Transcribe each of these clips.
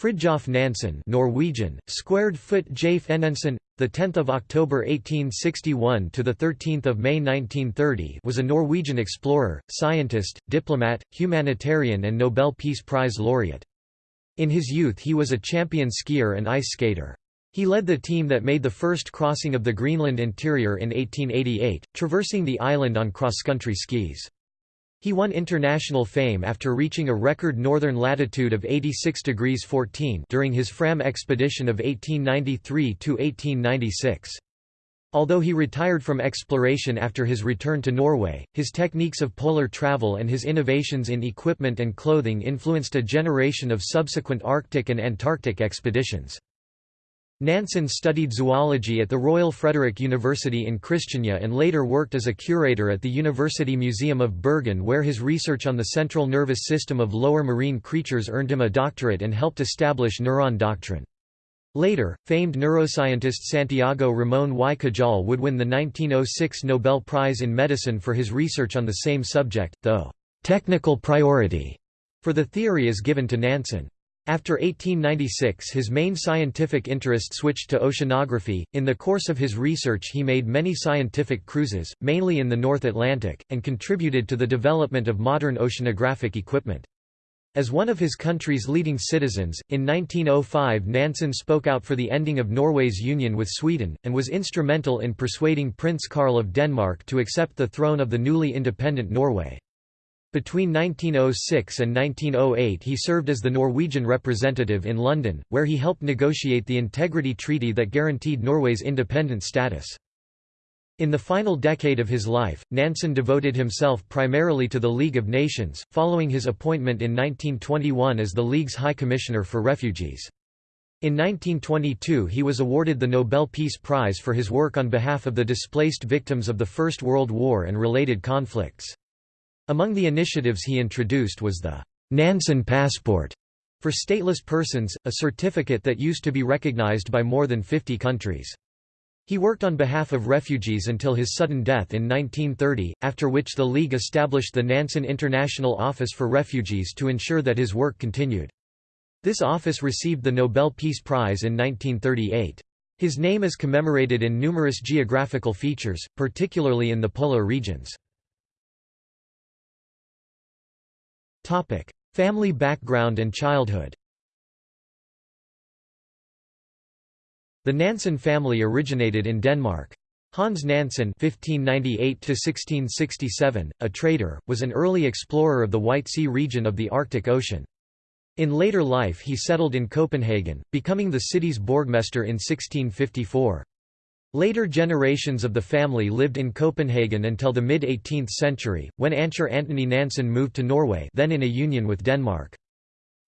Fridtjof Nansen Norwegian, squared foot Jaf Enensen, the 10th of October 1861 to the 13th of May 1930, was a Norwegian explorer, scientist, diplomat, humanitarian and Nobel Peace Prize laureate. In his youth he was a champion skier and ice skater. He led the team that made the first crossing of the Greenland interior in 1888, traversing the island on cross-country skis. He won international fame after reaching a record northern latitude of 86 degrees 14 during his Fram expedition of 1893–1896. Although he retired from exploration after his return to Norway, his techniques of polar travel and his innovations in equipment and clothing influenced a generation of subsequent Arctic and Antarctic expeditions. Nansen studied zoology at the Royal Frederick University in Christiania and later worked as a curator at the University Museum of Bergen where his research on the central nervous system of lower marine creatures earned him a doctorate and helped establish neuron doctrine. Later, famed neuroscientist Santiago Ramón y Cajal would win the 1906 Nobel Prize in Medicine for his research on the same subject, though technical priority for the theory is given to Nansen. After 1896 his main scientific interest switched to oceanography. In the course of his research he made many scientific cruises, mainly in the North Atlantic, and contributed to the development of modern oceanographic equipment. As one of his country's leading citizens, in 1905 Nansen spoke out for the ending of Norway's union with Sweden, and was instrumental in persuading Prince Karl of Denmark to accept the throne of the newly independent Norway. Between 1906 and 1908 he served as the Norwegian representative in London, where he helped negotiate the Integrity Treaty that guaranteed Norway's independent status. In the final decade of his life, Nansen devoted himself primarily to the League of Nations, following his appointment in 1921 as the League's High Commissioner for Refugees. In 1922 he was awarded the Nobel Peace Prize for his work on behalf of the displaced victims of the First World War and related conflicts. Among the initiatives he introduced was the Nansen Passport for stateless persons, a certificate that used to be recognized by more than 50 countries. He worked on behalf of refugees until his sudden death in 1930, after which the League established the Nansen International Office for Refugees to ensure that his work continued. This office received the Nobel Peace Prize in 1938. His name is commemorated in numerous geographical features, particularly in the polar regions. Topic: Family background and childhood. The Nansen family originated in Denmark. Hans Nansen (1598–1667), a trader, was an early explorer of the White Sea region of the Arctic Ocean. In later life he settled in Copenhagen, becoming the city's Borgmester in 1654. Later generations of the family lived in Copenhagen until the mid-18th century, when Ancher Antony Nansen moved to Norway then in a union with Denmark.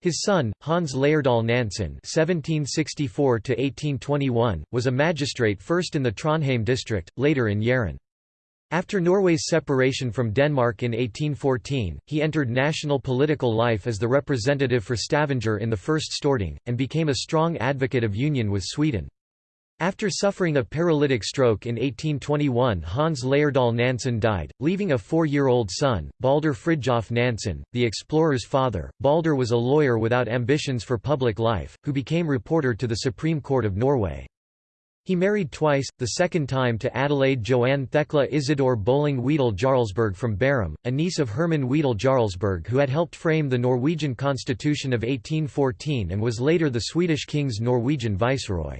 His son, Hans Leierdahl Nansen (1764–1821), was a magistrate first in the Trondheim district, later in Jæren. After Norway's separation from Denmark in 1814, he entered national political life as the representative for Stavanger in the First Storting, and became a strong advocate of union with Sweden. After suffering a paralytic stroke in 1821 Hans Leierdahl Nansen died, leaving a four-year-old son, Balder Fridtjof Nansen, the explorer's father. Balder was a lawyer without ambitions for public life, who became reporter to the Supreme Court of Norway. He married twice, the second time to Adelaide Joanne Thekla Isidor Bolling Wedel Jarlsberg from Bærum, a niece of Herman Wedel Jarlsberg who had helped frame the Norwegian constitution of 1814 and was later the Swedish king's Norwegian viceroy.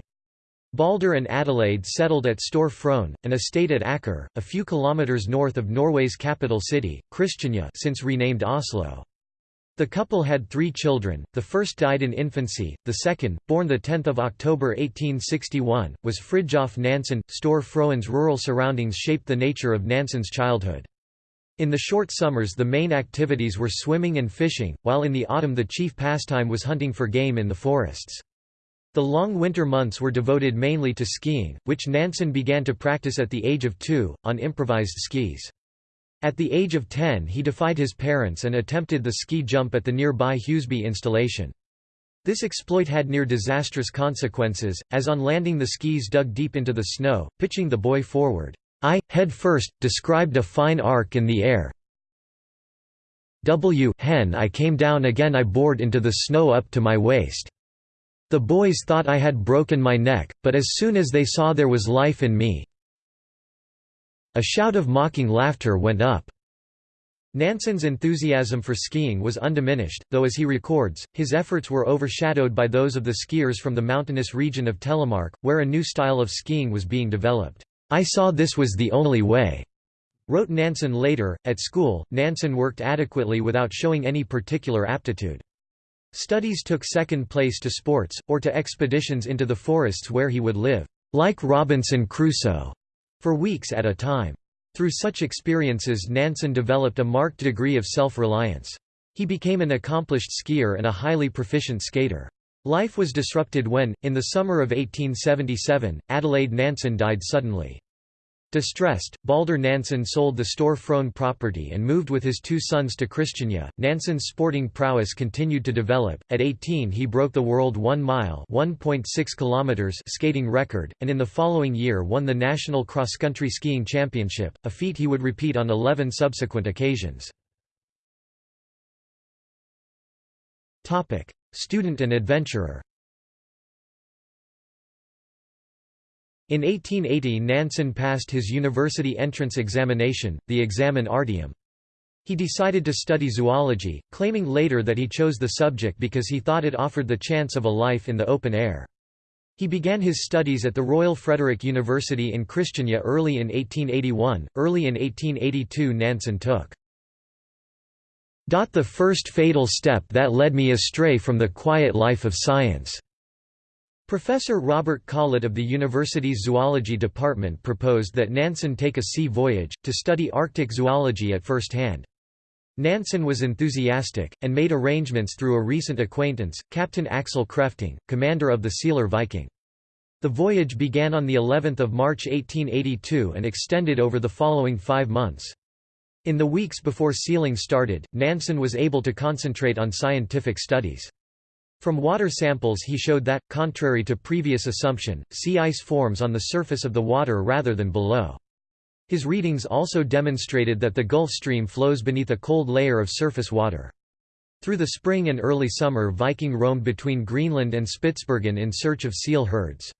Balder and Adelaide settled at Store Frøen, an estate at Aker, a few kilometers north of Norway's capital city, Christiania since renamed Oslo. The couple had three children, the first died in infancy, the second, born 10 October 1861, was Fridtjof Nansen. Store Frøen's rural surroundings shaped the nature of Nansen's childhood. In the short summers the main activities were swimming and fishing, while in the autumn the chief pastime was hunting for game in the forests. The long winter months were devoted mainly to skiing, which Nansen began to practice at the age of two, on improvised skis. At the age of 10 he defied his parents and attempted the ski jump at the nearby Huseby installation. This exploit had near disastrous consequences, as on landing the skis dug deep into the snow, pitching the boy forward. I, head first, described a fine arc in the air. W hen I came down again I bored into the snow up to my waist. The boys thought I had broken my neck, but as soon as they saw there was life in me a shout of mocking laughter went up. Nansen's enthusiasm for skiing was undiminished, though as he records, his efforts were overshadowed by those of the skiers from the mountainous region of Telemark, where a new style of skiing was being developed. I saw this was the only way. Wrote Nansen later, at school, Nansen worked adequately without showing any particular aptitude. Studies took second place to sports, or to expeditions into the forests where he would live, like Robinson Crusoe, for weeks at a time. Through such experiences Nansen developed a marked degree of self-reliance. He became an accomplished skier and a highly proficient skater. Life was disrupted when, in the summer of 1877, Adelaide Nansen died suddenly. Distressed, Balder Nansen sold the Store Frøen property and moved with his two sons to Christiania. Nansen's sporting prowess continued to develop. At 18, he broke the world 1 mile (1.6 kilometers) skating record, and in the following year won the national cross-country skiing championship, a feat he would repeat on 11 subsequent occasions. Topic: Student and adventurer. In 1880 Nansen passed his university entrance examination, the examen artium. He decided to study zoology, claiming later that he chose the subject because he thought it offered the chance of a life in the open air. He began his studies at the Royal Frederick University in Christiania early in 1881. Early in 1882 Nansen took the first fatal step that led me astray from the quiet life of science. Professor Robert Collett of the university's zoology department proposed that Nansen take a sea voyage, to study Arctic zoology at first hand. Nansen was enthusiastic, and made arrangements through a recent acquaintance, Captain Axel Krefting, commander of the sealer Viking. The voyage began on of March 1882 and extended over the following five months. In the weeks before sealing started, Nansen was able to concentrate on scientific studies. From water samples he showed that, contrary to previous assumption, sea ice forms on the surface of the water rather than below. His readings also demonstrated that the Gulf Stream flows beneath a cold layer of surface water. Through the spring and early summer Viking roamed between Greenland and Spitsbergen in search of seal herds.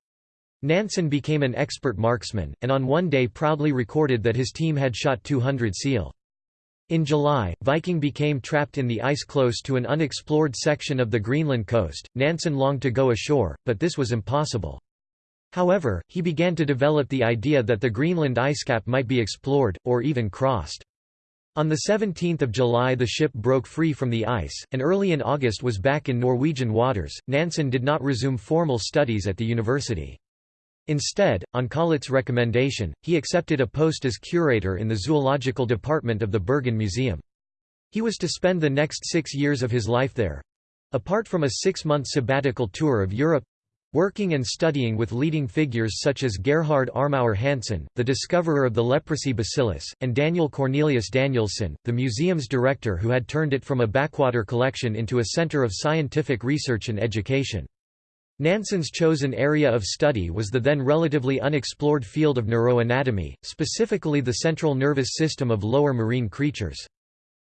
Nansen became an expert marksman, and on one day proudly recorded that his team had shot 200 seal. In July, Viking became trapped in the ice close to an unexplored section of the Greenland coast. Nansen longed to go ashore, but this was impossible. However, he began to develop the idea that the Greenland icecap might be explored, or even crossed. On 17 July the ship broke free from the ice, and early in August was back in Norwegian waters. Nansen did not resume formal studies at the university. Instead, on Collett's recommendation, he accepted a post as curator in the zoological department of the Bergen Museum. He was to spend the next six years of his life there. Apart from a six-month sabbatical tour of Europe, Working and studying with leading figures such as Gerhard Armauer Hansen, the discoverer of the leprosy bacillus, and Daniel Cornelius Danielssen, the museum's director who had turned it from a backwater collection into a center of scientific research and education. Nansen's chosen area of study was the then relatively unexplored field of neuroanatomy, specifically the central nervous system of lower marine creatures.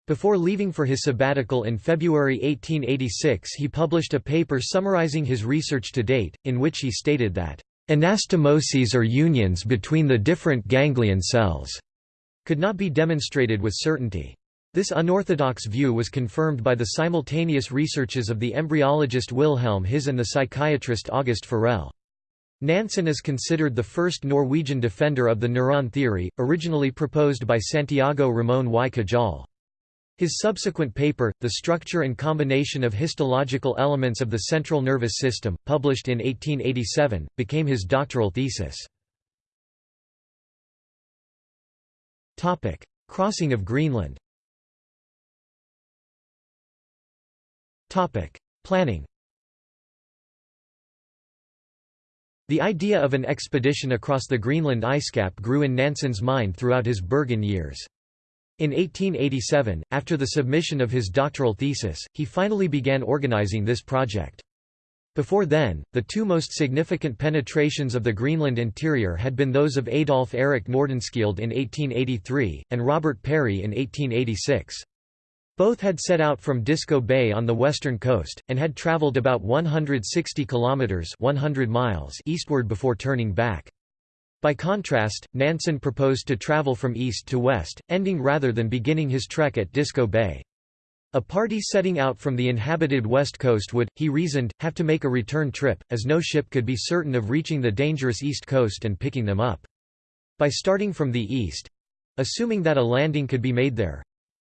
Before leaving for his sabbatical in February 1886 he published a paper summarizing his research to date, in which he stated that, "...anastomoses or unions between the different ganglion cells," could not be demonstrated with certainty. This unorthodox view was confirmed by the simultaneous researches of the embryologist Wilhelm His and the psychiatrist August Forel. Nansen is considered the first Norwegian defender of the neuron theory, originally proposed by Santiago Ramón y Cajal. His subsequent paper, The Structure and Combination of Histological Elements of the Central Nervous System, published in 1887, became his doctoral thesis. Crossing of Greenland Planning The idea of an expedition across the Greenland icecap grew in Nansen's mind throughout his Bergen years. In 1887, after the submission of his doctoral thesis, he finally began organizing this project. Before then, the two most significant penetrations of the Greenland interior had been those of Adolf Erik Nordenskjöld in 1883, and Robert Peary in 1886. Both had set out from Disko Bay on the western coast, and had traveled about 160 kilometers 100 miles eastward before turning back. By contrast, Nansen proposed to travel from east to west, ending rather than beginning his trek at Disko Bay. A party setting out from the inhabited west coast would, he reasoned, have to make a return trip, as no ship could be certain of reaching the dangerous east coast and picking them up. By starting from the east—assuming that a landing could be made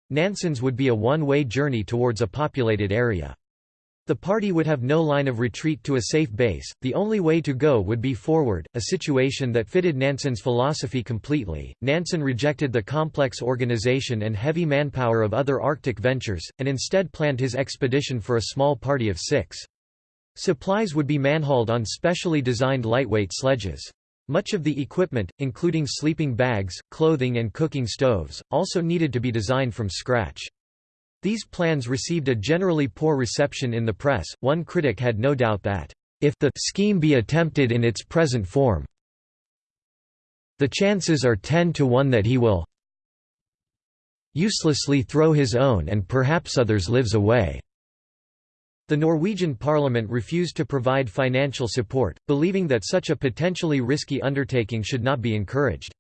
there—Nansen's would be a one-way journey towards a populated area. The party would have no line of retreat to a safe base, the only way to go would be forward, a situation that fitted Nansen's philosophy completely. Nansen rejected the complex organization and heavy manpower of other Arctic ventures, and instead planned his expedition for a small party of six. Supplies would be manhauled on specially designed lightweight sledges. Much of the equipment, including sleeping bags, clothing and cooking stoves, also needed to be designed from scratch. These plans received a generally poor reception in the press. One critic had no doubt that, if the scheme be attempted in its present form, the chances are 10 to 1 that he will uselessly throw his own and perhaps others' lives away. The Norwegian parliament refused to provide financial support, believing that such a potentially risky undertaking should not be encouraged.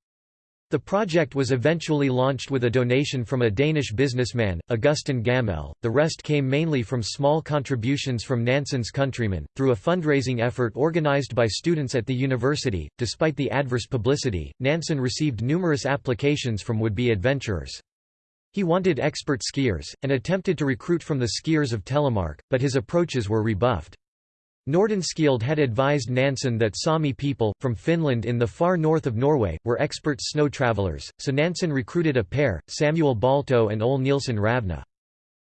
The project was eventually launched with a donation from a Danish businessman, Augustin Gamel. The rest came mainly from small contributions from Nansen's countrymen, through a fundraising effort organized by students at the university. Despite the adverse publicity, Nansen received numerous applications from would be adventurers. He wanted expert skiers, and attempted to recruit from the skiers of Telemark, but his approaches were rebuffed. Nordenskjöld had advised Nansen that Sami people, from Finnmark in the far north of Norway, were expert snow travelers, so Nansen recruited a pair, Samuel Balto and Ole Nielsen Ravna.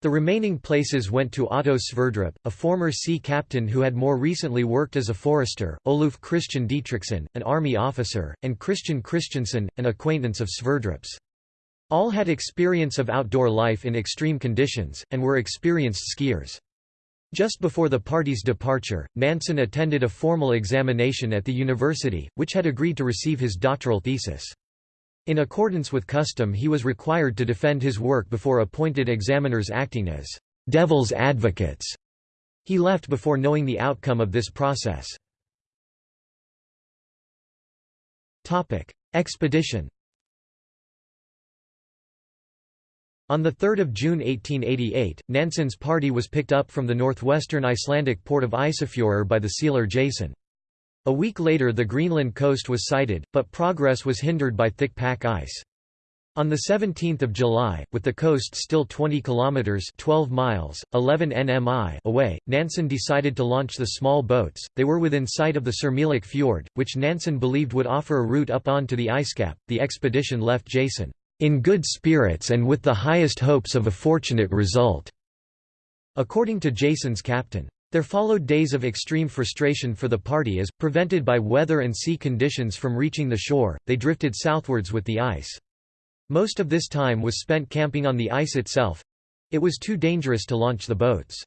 The remaining places went to Otto Sverdrup, a former sea captain who had more recently worked as a forester, Oluf Christian Dietrichson, an army officer, and Christian Christiansen, an acquaintance of Sverdrup's. All had experience of outdoor life in extreme conditions, and were experienced skiers. Just before the party's departure, Nansen attended a formal examination at the university, which had agreed to receive his doctoral thesis. In accordance with custom he was required to defend his work before appointed examiners acting as «devil's advocates». He left before knowing the outcome of this process. Expedition On 3 June 1888, Nansen's party was picked up from the northwestern Icelandic port of Isafjörður by the sealer Jason. A week later the Greenland coast was sighted, but progress was hindered by thick pack ice. On 17 July, with the coast still 20 kilometers (12 miles, 11 nmi) away, Nansen decided to launch the small boats. They were within sight of the Sermilik fjord, which Nansen believed would offer a route up onto the icecap. The expedition left Jason in good spirits and with the highest hopes of a fortunate result." According to Jason's captain. There followed days of extreme frustration for the party as, prevented by weather and sea conditions from reaching the shore, they drifted southwards with the ice. Most of this time was spent camping on the ice itself—it was too dangerous to launch the boats.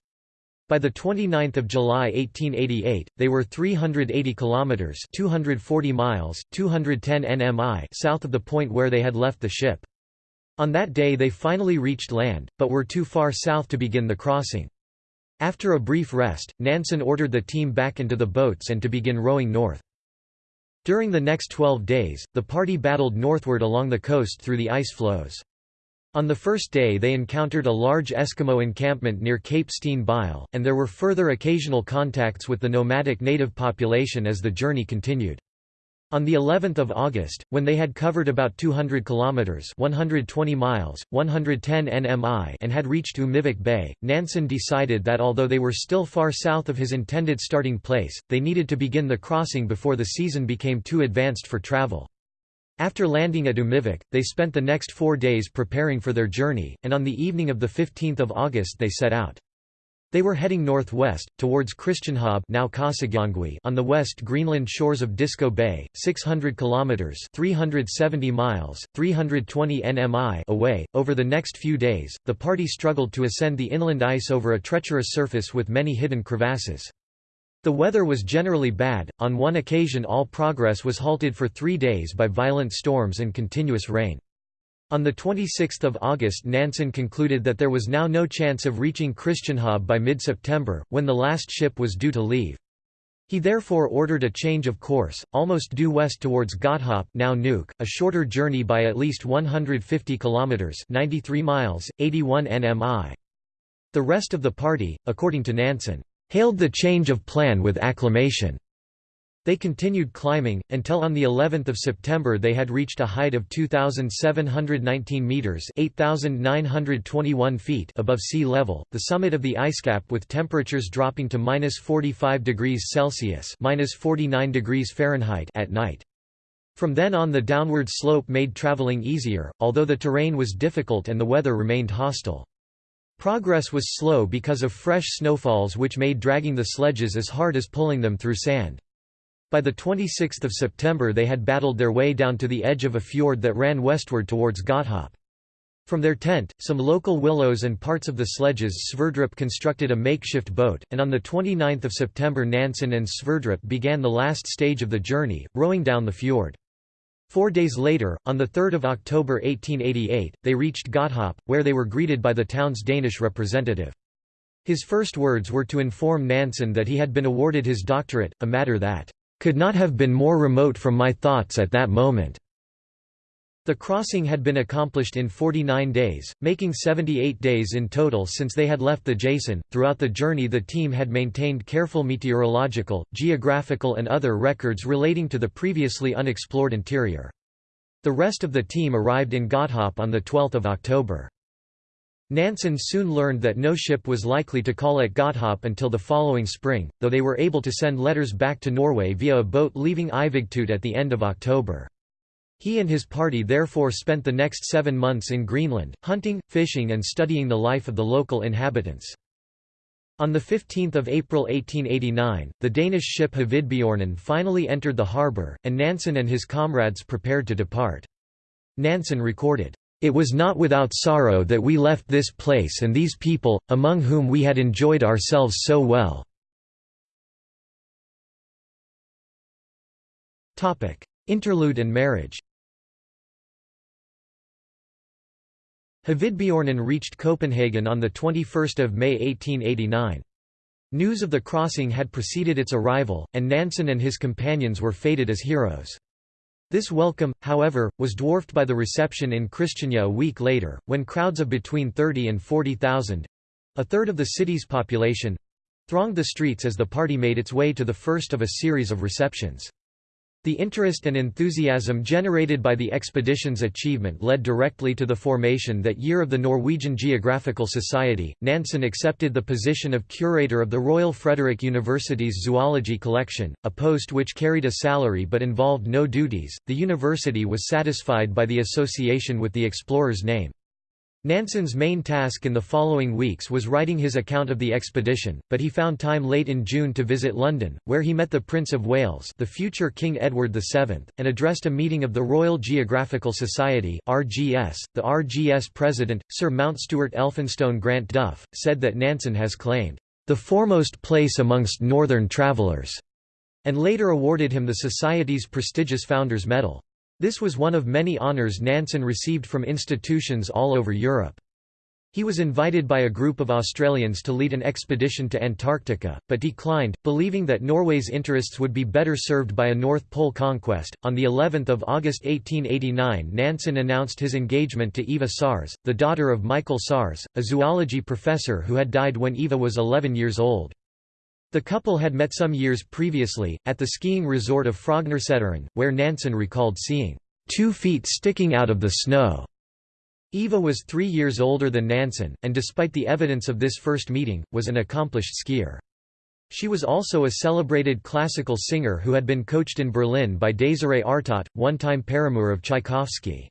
By the 29th of July 1888, they were 380 kilometers (240 miles, 210 nmi) south of the point where they had left the ship. On that day they finally reached land, but were too far south to begin the crossing. After a brief rest, Nansen ordered the team back into the boats and to begin rowing north. During the next 12 days, the party battled northward along the coast through the ice floes. On the first day they encountered a large Eskimo encampment near Cape Steen Bille, and there were further occasional contacts with the nomadic native population as the journey continued. On the 11th of August, when they had covered about 200 kilometers (120 miles, 110 nmi) and had reached Umivik Bay, Nansen decided that although they were still far south of his intended starting place, they needed to begin the crossing before the season became too advanced for travel. After landing at Umivik, they spent the next four days preparing for their journey, and on the evening of 15 August they set out. They were heading northwest, towards Christianshavn now on the west Greenland shores of Disko Bay, 600 kilometers (370 miles, 320 nmi) away. Over the next few days, the party struggled to ascend the inland ice over a treacherous surface with many hidden crevasses. The weather was generally bad, on one occasion all progress was halted for three days by violent storms and continuous rain. On 26 August Nansen concluded that there was now no chance of reaching Christianshavn by mid-September, when the last ship was due to leave. He therefore ordered a change of course, almost due west towards Godthaab now Nuuk, a shorter journey by at least 150 kilometers (93 miles, 81 nmi). The rest of the party, according to Nansen, hailed the change of plan with acclamation. They continued climbing, until on the 11th of September they had reached a height of 2,719 metres 8,921 feet above sea level, the summit of the icecap with temperatures dropping to minus 45 degrees Celsius minus 49 degrees Fahrenheit at night. From then on the downward slope made travelling easier, although the terrain was difficult and the weather remained hostile. Progress was slow because of fresh snowfalls which made dragging the sledges as hard as pulling them through sand. By 26 September they had battled their way down to the edge of a fjord that ran westward towards Godthaab. From their tent, some local willows and parts of the sledges Sverdrup constructed a makeshift boat, and on 29 September Nansen and Sverdrup began the last stage of the journey, rowing down the fjord. Four days later, on 3 October 1888, they reached Godthaab, where they were greeted by the town's Danish representative. His first words were to inform Nansen that he had been awarded his doctorate, a matter that could not have been more remote from my thoughts at that moment. The crossing had been accomplished in 49 days, making 78 days in total since they had left the Jason. Throughout the journey, the team had maintained careful meteorological, geographical, and other records relating to the previously unexplored interior. The rest of the team arrived in Godthaab on 12 October. Nansen soon learned that no ship was likely to call at Godthaab until the following spring, though they were able to send letters back to Norway via a boat leaving Ivigtut at the end of October. He and his party therefore spent the next seven months in Greenland, hunting, fishing and studying the life of the local inhabitants. On 15 April 1889, the Danish ship Hovedbjørnen finally entered the harbour, and Nansen and his comrades prepared to depart. Nansen recorded, it was not without sorrow that we left this place and these people, among whom we had enjoyed ourselves so well." Interlude and marriage Hovedbjørnen reached Copenhagen on 21 May 1889. News of the crossing had preceded its arrival, and Nansen and his companions were fated as heroes. This welcome, however, was dwarfed by the reception in Christiania a week later, when crowds of between 30 and 40,000—a third of the city's population—thronged the streets as the party made its way to the first of a series of receptions. The interest and enthusiasm generated by the expedition's achievement led directly to the formation that year of the Norwegian Geographical Society. Nansen accepted the position of curator of the Royal Frederick University's zoology collection, a post which carried a salary but involved no duties. The university was satisfied by the association with the explorer's name. Nansen's main task in the following weeks was writing his account of the expedition, but he found time late in June to visit London, where he met the Prince of Wales the future King Edward VII, and addressed a meeting of the Royal Geographical Society RGS. .The RGS president, Sir Mountstuart Elphinstone Grant Duff, said that Nansen has claimed, "...the foremost place amongst northern travellers," and later awarded him the Society's prestigious Founders Medal. This was one of many honours Nansen received from institutions all over Europe. He was invited by a group of Australians to lead an expedition to Antarctica, but declined, believing that Norway's interests would be better served by a North Pole conquest. On the 11th of August 1889, Nansen announced his engagement to Eva Sars, the daughter of Michael Sars, a zoology professor who had died when Eva was 11 years old. The couple had met some years previously, at the skiing resort of Frognerseteren, where Nansen recalled seeing two feet sticking out of the snow. Eva was three years older than Nansen, and despite the evidence of this first meeting, was an accomplished skier. She was also a celebrated classical singer who had been coached in Berlin by Désiré Artot, one-time paramour of Tchaikovsky.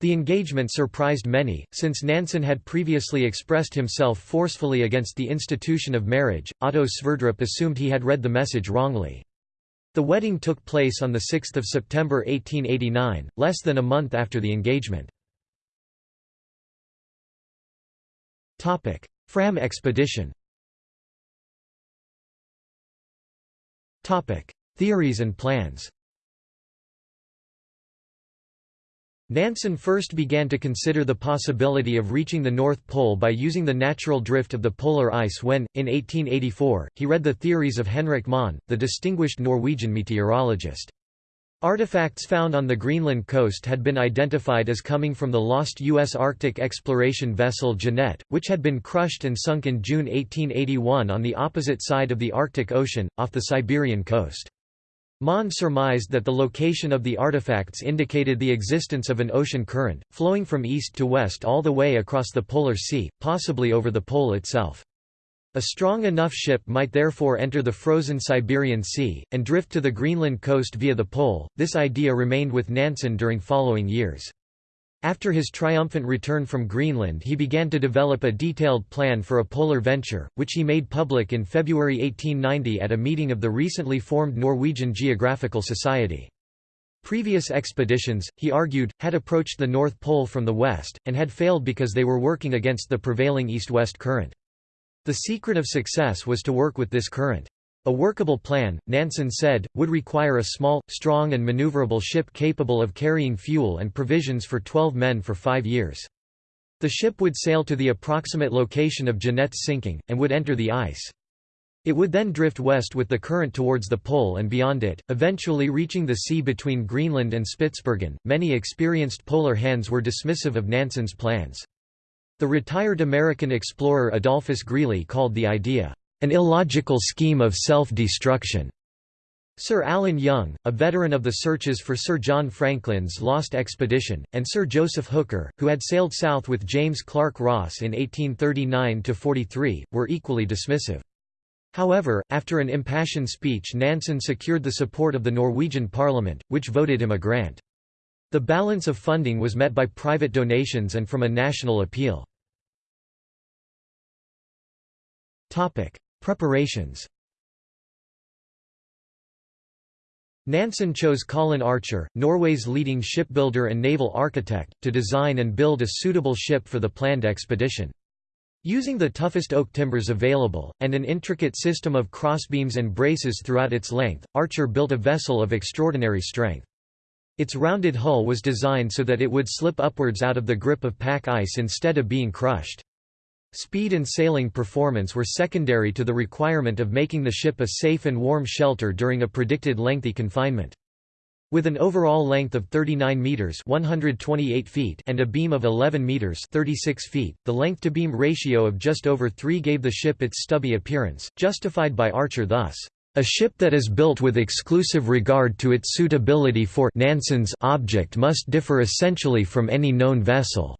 The engagement surprised many, since Nansen had previously expressed himself forcefully against the institution of marriage. Otto Sverdrup assumed he had read the message wrongly. The wedding took place on 6 September 1889, less than a month after the engagement. Fram expedition Theories and plans Nansen first began to consider the possibility of reaching the North Pole by using the natural drift of the polar ice when, in 1884, he read the theories of Henrik Mohn, the distinguished Norwegian meteorologist. Artifacts found on the Greenland coast had been identified as coming from the lost U.S. Arctic exploration vessel Jeannette, which had been crushed and sunk in June 1881 on the opposite side of the Arctic Ocean, off the Siberian coast. Mohn surmised that the location of the artifacts indicated the existence of an ocean current, flowing from east to west all the way across the Polar Sea, possibly over the pole itself. A strong enough ship might therefore enter the frozen Siberian Sea, and drift to the Greenland coast via the pole. This idea remained with Nansen during following years. After his triumphant return from Greenland he began to develop a detailed plan for a polar venture, which he made public in February 1890 at a meeting of the recently formed Norwegian Geographical Society. Previous expeditions, he argued, had approached the North Pole from the west, and had failed because they were working against the prevailing east-west current. The secret of success was to work with this current. A workable plan, Nansen said, would require a small, strong and maneuverable ship capable of carrying fuel and provisions for 12 men for five years. The ship would sail to the approximate location of Jeannette's sinking, and would enter the ice. It would then drift west with the current towards the pole and beyond it, eventually reaching the sea between Greenland and Spitsbergen. Many experienced polar hands were dismissive of Nansen's plans. The retired American explorer Adolphus Greely called the idea an illogical scheme of self-destruction. Sir Allen Young, a veteran of the searches for Sir John Franklin's lost expedition, and Sir Joseph Hooker, who had sailed south with James Clark Ross in 1839–43, were equally dismissive. However, after an impassioned speech Nansen secured the support of the Norwegian parliament, which voted him a grant. The balance of funding was met by private donations and from a national appeal. Preparations Nansen chose Colin Archer, Norway's leading shipbuilder and naval architect, to design and build a suitable ship for the planned expedition. Using the toughest oak timbers available, and an intricate system of crossbeams and braces throughout its length, Archer built a vessel of extraordinary strength. Its rounded hull was designed so that it would slip upwards out of the grip of pack ice instead of being crushed. Speed and sailing performance were secondary to the requirement of making the ship a safe and warm shelter during a predicted lengthy confinement. With an overall length of 39 meters (128 feet) and a beam of 11 meters (36 feet), the length-to-beam ratio of just over 3 gave the ship its stubby appearance, justified by Archer thus. A ship that is built with exclusive regard to its suitability for Nansen's object must differ essentially from any known vessel.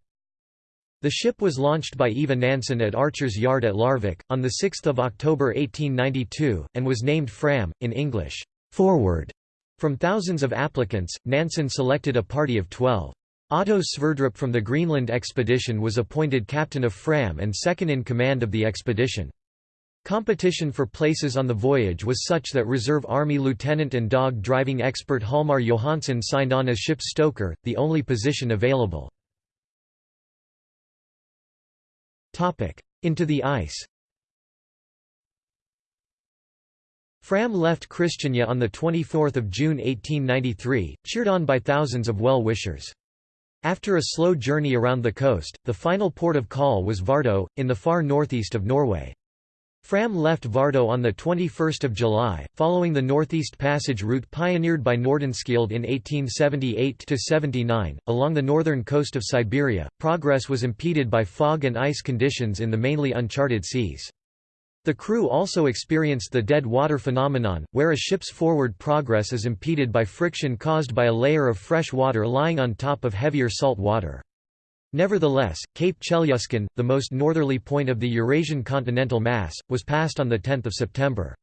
The ship was launched by Eva Nansen at Archer's Yard at Larvik, on 6 October 1892, and was named Fram, in English, Forward. From thousands of applicants, Nansen selected a party of twelve. Otto Sverdrup from the Greenland expedition was appointed captain of Fram and second in command of the expedition. Competition for places on the voyage was such that Reserve Army lieutenant and dog-driving expert Hjalmar Johansen signed on as ship's stoker, the only position available. Into the ice Fram left Christiania on 24 June 1893, cheered on by thousands of well-wishers. After a slow journey around the coast, the final port of call was Vardo, in the far northeast of Norway. Fram left Vardo on 21 July, following the Northeast Passage route pioneered by Nordenskjöld in 1878–79. Along the northern coast of Siberia, progress was impeded by fog and ice conditions in the mainly uncharted seas. The crew also experienced the dead water phenomenon, where a ship's forward progress is impeded by friction caused by a layer of fresh water lying on top of heavier salt water. Nevertheless, Cape Chelyuskin, the most northerly point of the Eurasian continental mass, was passed on 10 September.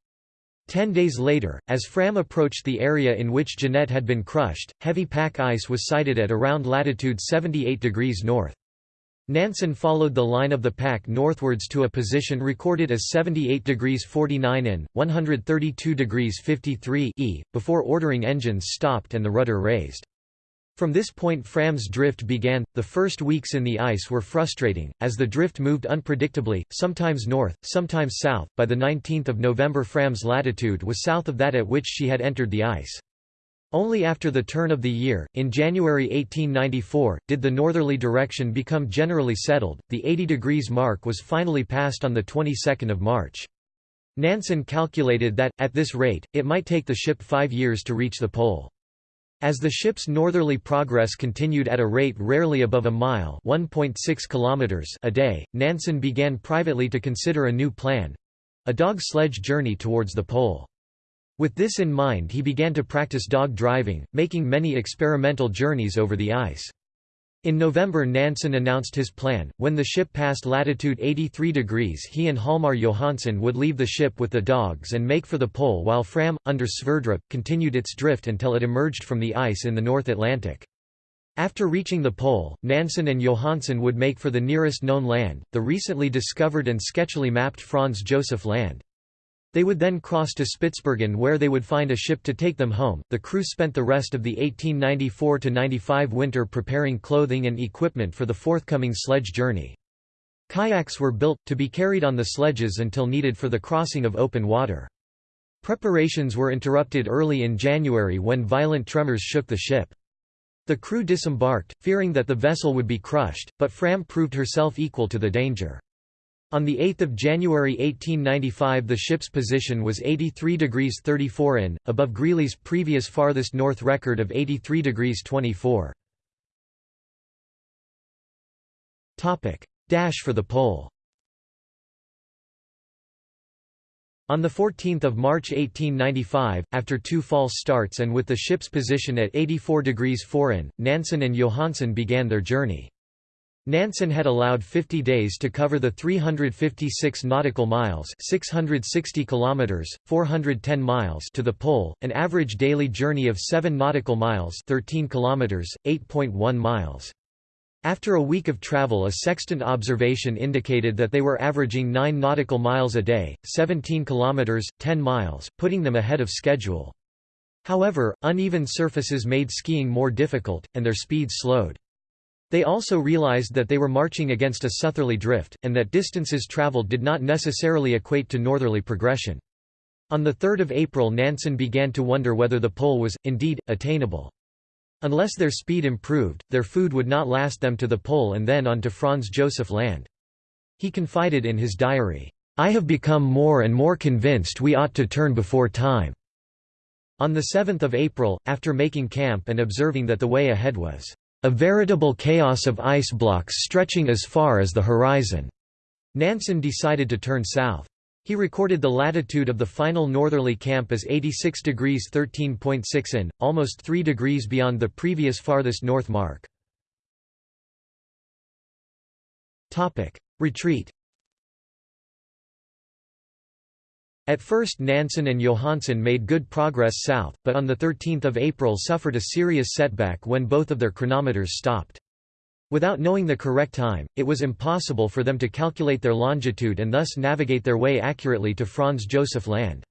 Ten days later, as Fram approached the area in which Jeannette had been crushed, heavy pack ice was sighted at around latitude 78 degrees north. Nansen followed the line of the pack northwards to a position recorded as 78 degrees 49 in, 132 degrees 53 e, before ordering engines stopped and the rudder raised. From this point Fram's drift began. The first weeks in the ice were frustrating, as the drift moved unpredictably, sometimes north, sometimes south. By the 19th of November Fram's latitude was south of that at which she had entered the ice. Only after the turn of the year, in January 1894, did the northerly direction become generally settled. The 80 degrees mark was finally passed on the 22nd of March. Nansen calculated that, at this rate, it might take the ship five years to reach the pole. As the ship's northerly progress continued at a rate rarely above a mile kilometers a day, Nansen began privately to consider a new plan—a dog sledge journey towards the pole. With this in mind he began to practice dog driving, making many experimental journeys over the ice. In November Nansen announced his plan, when the ship passed latitude 83 degrees he and Hjalmar Johansen would leave the ship with the dogs and make for the pole while Fram, under Sverdrup, continued its drift until it emerged from the ice in the North Atlantic. After reaching the pole, Nansen and Johansen would make for the nearest known land, the recently discovered and sketchily mapped Franz Josef Land. They would then cross to Spitsbergen where they would find a ship to take them home. The crew spent the rest of the 1894–95 winter preparing clothing and equipment for the forthcoming sledge journey. Kayaks were built, to be carried on the sledges until needed for the crossing of open water. Preparations were interrupted early in January when violent tremors shook the ship. The crew disembarked, fearing that the vessel would be crushed, but Fram proved herself equal to the danger. On 8 January 1895 the ship's position was 83 degrees 34 in, above Greely's previous farthest north record of 83 degrees 24. Dash for the pole On 14 March 1895, after two false starts and with the ship's position at 84 degrees 4 in, Nansen and Johansen began their journey. Nansen had allowed 50 days to cover the 356 nautical miles 660 kilometers, 410 miles to the pole, an average daily journey of 7 nautical miles 13 kilometers, 8.1 miles. After a week of travel a sextant observation indicated that they were averaging 9 nautical miles a day, 17 kilometers, 10 miles, putting them ahead of schedule. However, uneven surfaces made skiing more difficult, and their speed slowed. They also realized that they were marching against a southerly drift, and that distances traveled did not necessarily equate to northerly progression. On 3 April Nansen began to wonder whether the pole was, indeed, attainable. Unless their speed improved, their food would not last them to the pole and then on to Franz Josef Land. He confided in his diary, "'I have become more and more convinced we ought to turn before time." On 7 April, after making camp and observing that the way ahead was a veritable chaos of ice blocks stretching as far as the horizon. Nansen decided to turn south. He recorded the latitude of the final northerly camp as 86 degrees 13.6 in, almost 3 degrees beyond the previous farthest north mark. Retreat At first Nansen and Johansen made good progress south, but on 13 April suffered a serious setback when both of their chronometers stopped. Without knowing the correct time, it was impossible for them to calculate their longitude and thus navigate their way accurately to Franz Josef Land.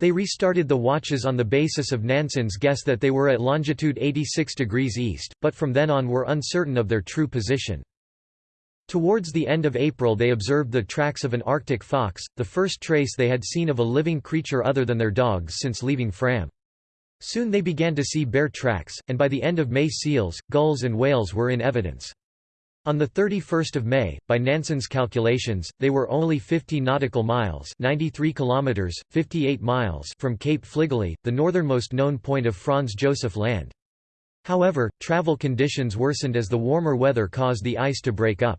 They restarted the watches on the basis of Nansen's guess that they were at longitude 86 degrees east, but from then on were uncertain of their true position. Towards the end of April they observed the tracks of an Arctic fox, the first trace they had seen of a living creature other than their dogs since leaving Fram. Soon they began to see bear tracks, and by the end of May seals, gulls and whales were in evidence. On 31 May, by Nansen's calculations, they were only 50 nautical miles 93 kilometers, 58 miles from Cape Fligely, the northernmost known point of Franz Josef Land. However, travel conditions worsened as the warmer weather caused the ice to break up.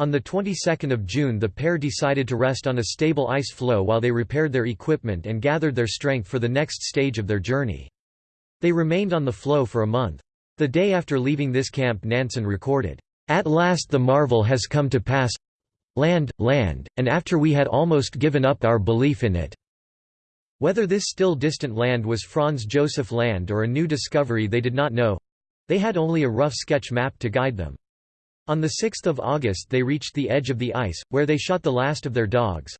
On the 22nd of June the pair decided to rest on a stable ice floe while they repaired their equipment and gathered their strength for the next stage of their journey. They remained on the floe for a month. The day after leaving this camp Nansen recorded, "...at last the marvel has come to pass land, land, and after we had almost given up our belief in it." Whether this still distant land was Franz Josef Land or a new discovery they did not know. They had only a rough sketch map to guide them. On 6 August they reached the edge of the ice, where they shot the last of their dogs.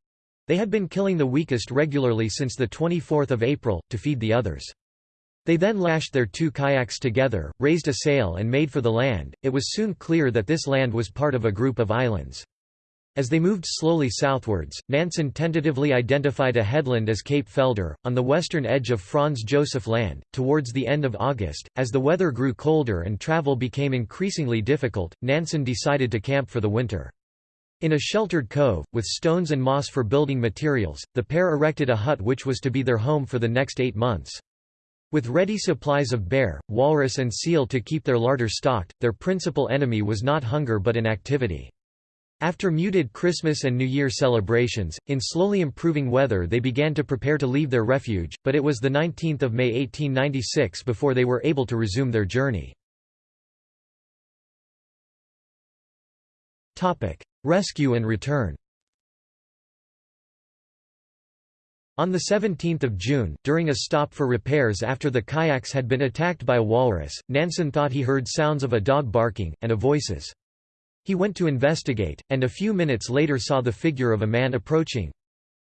They had been killing the weakest regularly since 24 April, to feed the others. They then lashed their two kayaks together, raised a sail and made for the land. It was soon clear that this land was part of a group of islands. As they moved slowly southwards, Nansen tentatively identified a headland as Cape Felder, on the western edge of Franz Josef Land. Towards the end of August, as the weather grew colder and travel became increasingly difficult, Nansen decided to camp for the winter. In a sheltered cove, with stones and moss for building materials, the pair erected a hut which was to be their home for the next eight months. With ready supplies of bear, walrus and seal to keep their larder stocked, their principal enemy was not hunger but inactivity. After muted Christmas and New Year celebrations, in slowly improving weather they began to prepare to leave their refuge, but it was 19 May 1896 before they were able to resume their journey. Rescue and return On 17 June, during a stop for repairs after the kayaks had been attacked by a walrus, Nansen thought he heard sounds of a dog barking, and of voices. He went to investigate, and a few minutes later saw the figure of a man approaching.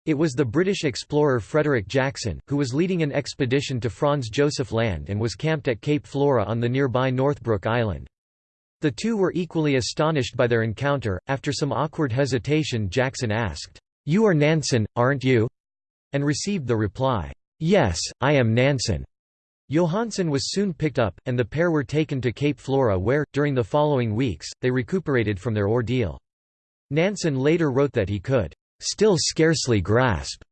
It was the British explorer Frederick Jackson, who was leading an expedition to Franz Josef Land and was camped at Cape Flora on the nearby Northbrook Island. The two were equally astonished by their encounter. After some awkward hesitation, Jackson asked, You are Nansen, aren't you? and received the reply, Yes, I am Nansen. Johansen was soon picked up, and the pair were taken to Cape Flora where, during the following weeks, they recuperated from their ordeal. Nansen later wrote that he could, "...still scarcely grasp."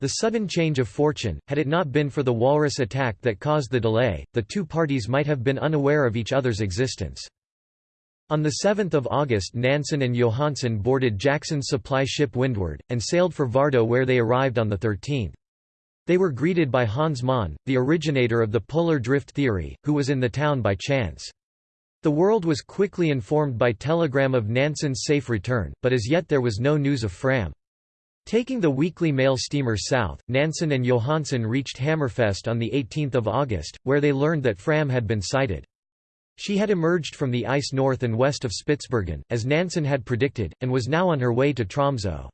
The sudden change of fortune, had it not been for the walrus attack that caused the delay, the two parties might have been unaware of each other's existence. On 7 August Nansen and Johansen boarded Jackson's supply ship Windward, and sailed for Vardo where they arrived on the 13th. They were greeted by Hans Mohn, the originator of the polar drift theory, who was in the town by chance. The world was quickly informed by telegram of Nansen's safe return, but as yet there was no news of Fram. Taking the weekly mail steamer south, Nansen and Johansen reached Hammerfest on 18 August, where they learned that Fram had been sighted. She had emerged from the ice north and west of Spitsbergen, as Nansen had predicted, and was now on her way to Tromsø.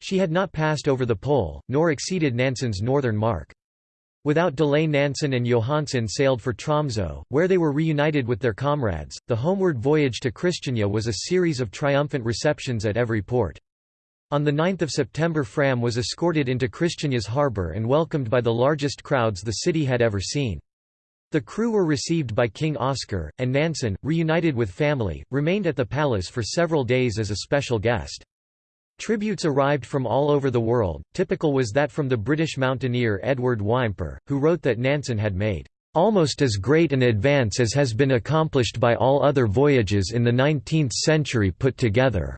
She had not passed over the pole, nor exceeded Nansen's northern mark. Without delay Nansen and Johansen sailed for Tromsø, where they were reunited with their comrades. The homeward voyage to Christiania was a series of triumphant receptions at every port. On 9 September Fram was escorted into Christiania's harbour and welcomed by the largest crowds the city had ever seen. The crew were received by King Oscar, and Nansen, reunited with family, remained at the palace for several days as a special guest. Tributes arrived from all over the world, typical was that from the British mountaineer Edward Whymper, who wrote that Nansen had made almost as great an advance as has been accomplished by all other voyages in the 19th century put together."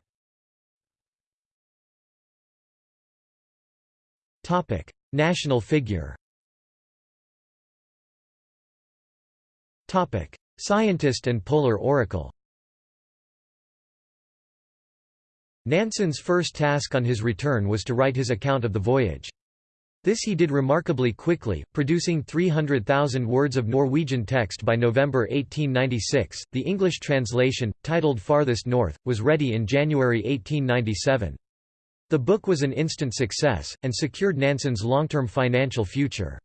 National figure. Scientist and polar oracle Nansen's first task on his return was to write his account of the voyage. This he did remarkably quickly, producing 300,000 words of Norwegian text by November 1896. The English translation, titled Farthest North, was ready in January 1897. The book was an instant success, and secured Nansen's long-term financial future.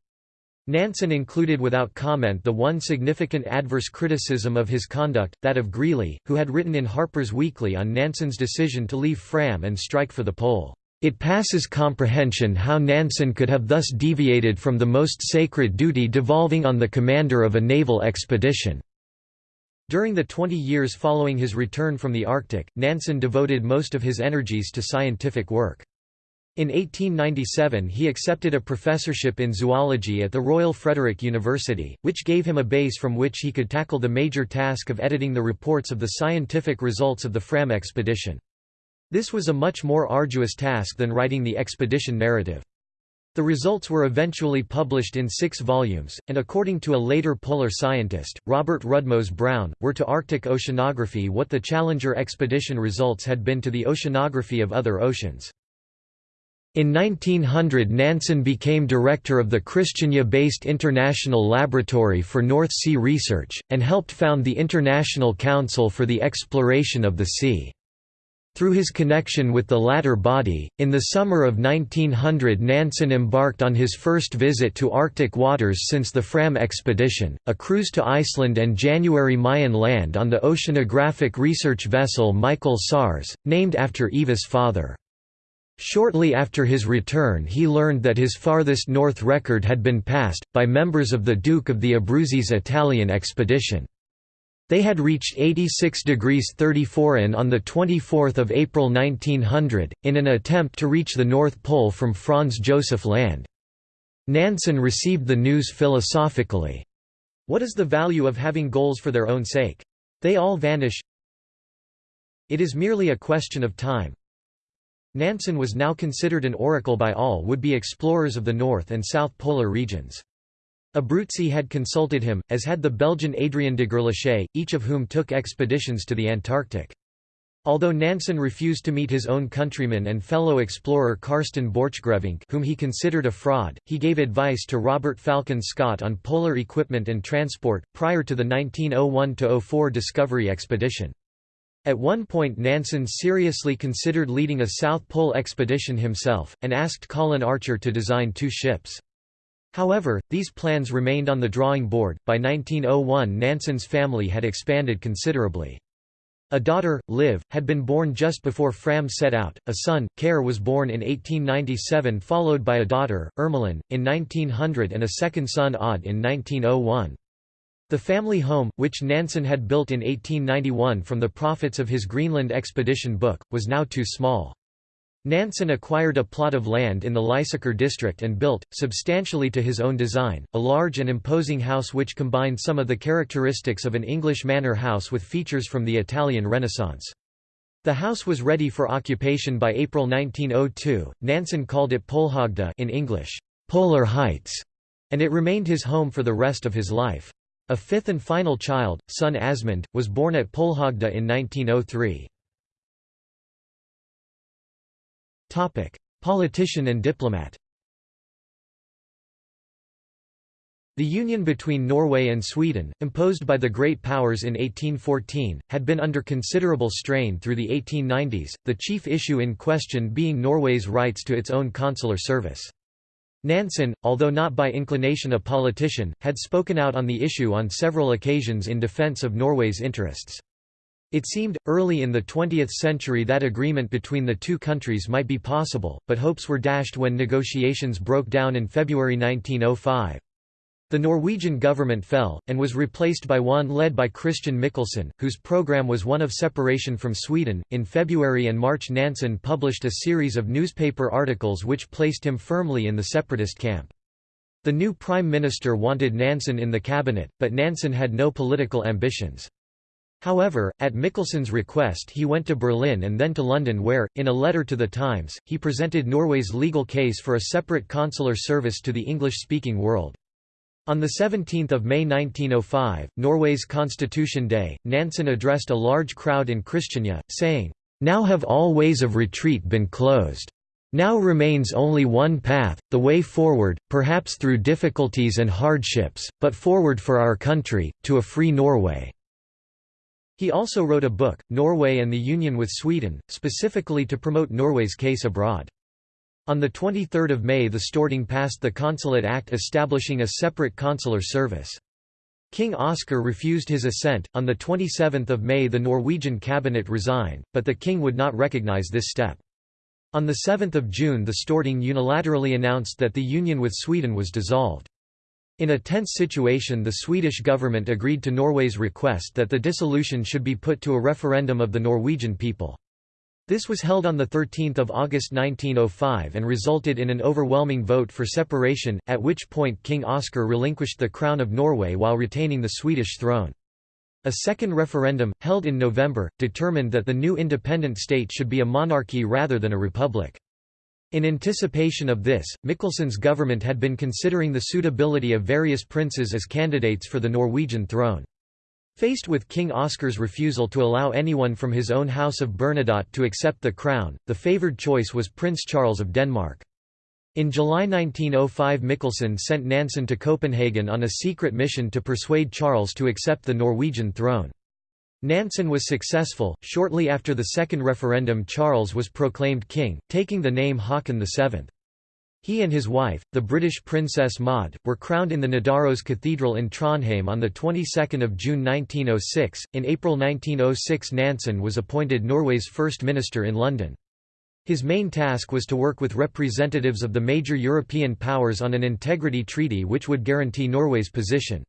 Nansen included without comment the one significant adverse criticism of his conduct, that of Greely, who had written in Harper's Weekly on Nansen's decision to leave Fram and strike for the pole. It passes comprehension how Nansen could have thus deviated from the most sacred duty devolving on the commander of a naval expedition. During the 20 years following his return from the Arctic, Nansen devoted most of his energies to scientific work. In 1897 he accepted a professorship in zoology at the Royal Frederick University, which gave him a base from which he could tackle the major task of editing the reports of the scientific results of the Fram expedition. This was a much more arduous task than writing the expedition narrative. The results were eventually published in six volumes, and according to a later polar scientist, Robert Rudmose Brown, were to Arctic oceanography what the Challenger expedition results had been to the oceanography of other oceans. In 1900 Nansen became director of the Christiania-based International Laboratory for North Sea Research, and helped found the International Council for the Exploration of the Sea. Through his connection with the latter body, in the summer of 1900 Nansen embarked on his first visit to Arctic waters since the Fram expedition, a cruise to Iceland and January Mayen land on the oceanographic research vessel Michael Sars, named after Eva's father. Shortly after his return he learned that his farthest north record had been passed, by members of the Duke of the Abruzzi's Italian expedition. They had reached 86 degrees 34 in on 24 April 1900, in an attempt to reach the North Pole from Franz Josef Land. Nansen received the news philosophically. What is the value of having goals for their own sake? They all vanish. It is merely a question of time. Nansen was now considered an oracle by all would-be explorers of the North and South Polar regions. Abruzzi had consulted him, as had the Belgian Adrien de Gerlache, each of whom took expeditions to the Antarctic. Although Nansen refused to meet his own countryman and fellow explorer Karsten Borchgrevink whom he considered a fraud, he gave advice to Robert Falcon Scott on polar equipment and transport, prior to the 1901–04 Discovery expedition. At one point Nansen seriously considered leading a South Pole expedition himself, and asked Colin Archer to design two ships. However, these plans remained on the drawing board. By 1901, Nansen's family had expanded considerably. A daughter, Liv, had been born just before Fram set out, a son, Kåre was born in 1897 followed by a daughter, Irmelin, in 1900 and a second son Odd in 1901. The family home, which Nansen had built in 1891 from the profits of his Greenland expedition book, was now too small. Nansen acquired a plot of land in the Lysaker district and built, substantially to his own design, a large and imposing house which combined some of the characteristics of an English manor house with features from the Italian Renaissance. The house was ready for occupation by April 1902. Nansen called it Polhogda in English, Polar Heights, and it remained his home for the rest of his life. A fifth and final child, son Asmund, was born at Polhogda in 1903. Politician and diplomat The union between Norway and Sweden, imposed by the Great Powers in 1814, had been under considerable strain through the 1890s, the chief issue in question being Norway's rights to its own consular service. Nansen, although not by inclination a politician, had spoken out on the issue on several occasions in defense of Norway's interests. It seemed, early in the 20th century that agreement between the two countries might be possible, but hopes were dashed when negotiations broke down in February 1905. The Norwegian government fell, and was replaced by one led by Christian Michelsen, whose program was one of separation from Sweden. In February and March, Nansen published a series of newspaper articles which placed him firmly in the separatist camp. The new prime minister wanted Nansen in the cabinet, but Nansen had no political ambitions. However, at Michelsen's request he went to Berlin and then to London where, in a letter to The Times, he presented Norway's legal case for a separate consular service to the English-speaking world. On 17 May 1905, Norway's Constitution Day, Nansen addressed a large crowd in Christiania, saying, "'Now have all ways of retreat been closed. Now remains only one path, the way forward, perhaps through difficulties and hardships, but forward for our country, to a free Norway.' He also wrote a book, Norway and the Union with Sweden, specifically to promote Norway's case abroad. On 23 May the Storting passed the Consulate Act establishing a separate consular service. King Oscar refused his assent. On 27 May the Norwegian cabinet resigned, but the king would not recognize this step. On 7 June the Storting unilaterally announced that the union with Sweden was dissolved. In a tense situation the Swedish government agreed to Norway's request that the dissolution should be put to a referendum of the Norwegian people. This was held on 13 August 1905 and resulted in an overwhelming vote for separation, at which point King Oscar relinquished the crown of Norway while retaining the Swedish throne. A second referendum, held in November, determined that the new independent state should be a monarchy rather than a republic. In anticipation of this, Michelsen's government had been considering the suitability of various princes as candidates for the Norwegian throne. Faced with King Oscar's refusal to allow anyone from his own house of Bernadotte to accept the crown, the favoured choice was Prince Charles of Denmark. In July 1905 Michelsen sent Nansen to Copenhagen on a secret mission to persuade Charles to accept the Norwegian throne. Nansen was successful. Shortly after the second referendum, Charles was proclaimed king, taking the name Haakon VII. He and his wife, the British Princess Maud, were crowned in the Nidaros Cathedral in Trondheim on the 22nd of June 1906. In April 1906, Nansen was appointed Norway's first minister in London. His main task was to work with representatives of the major European powers on an integrity treaty which would guarantee Norway's position.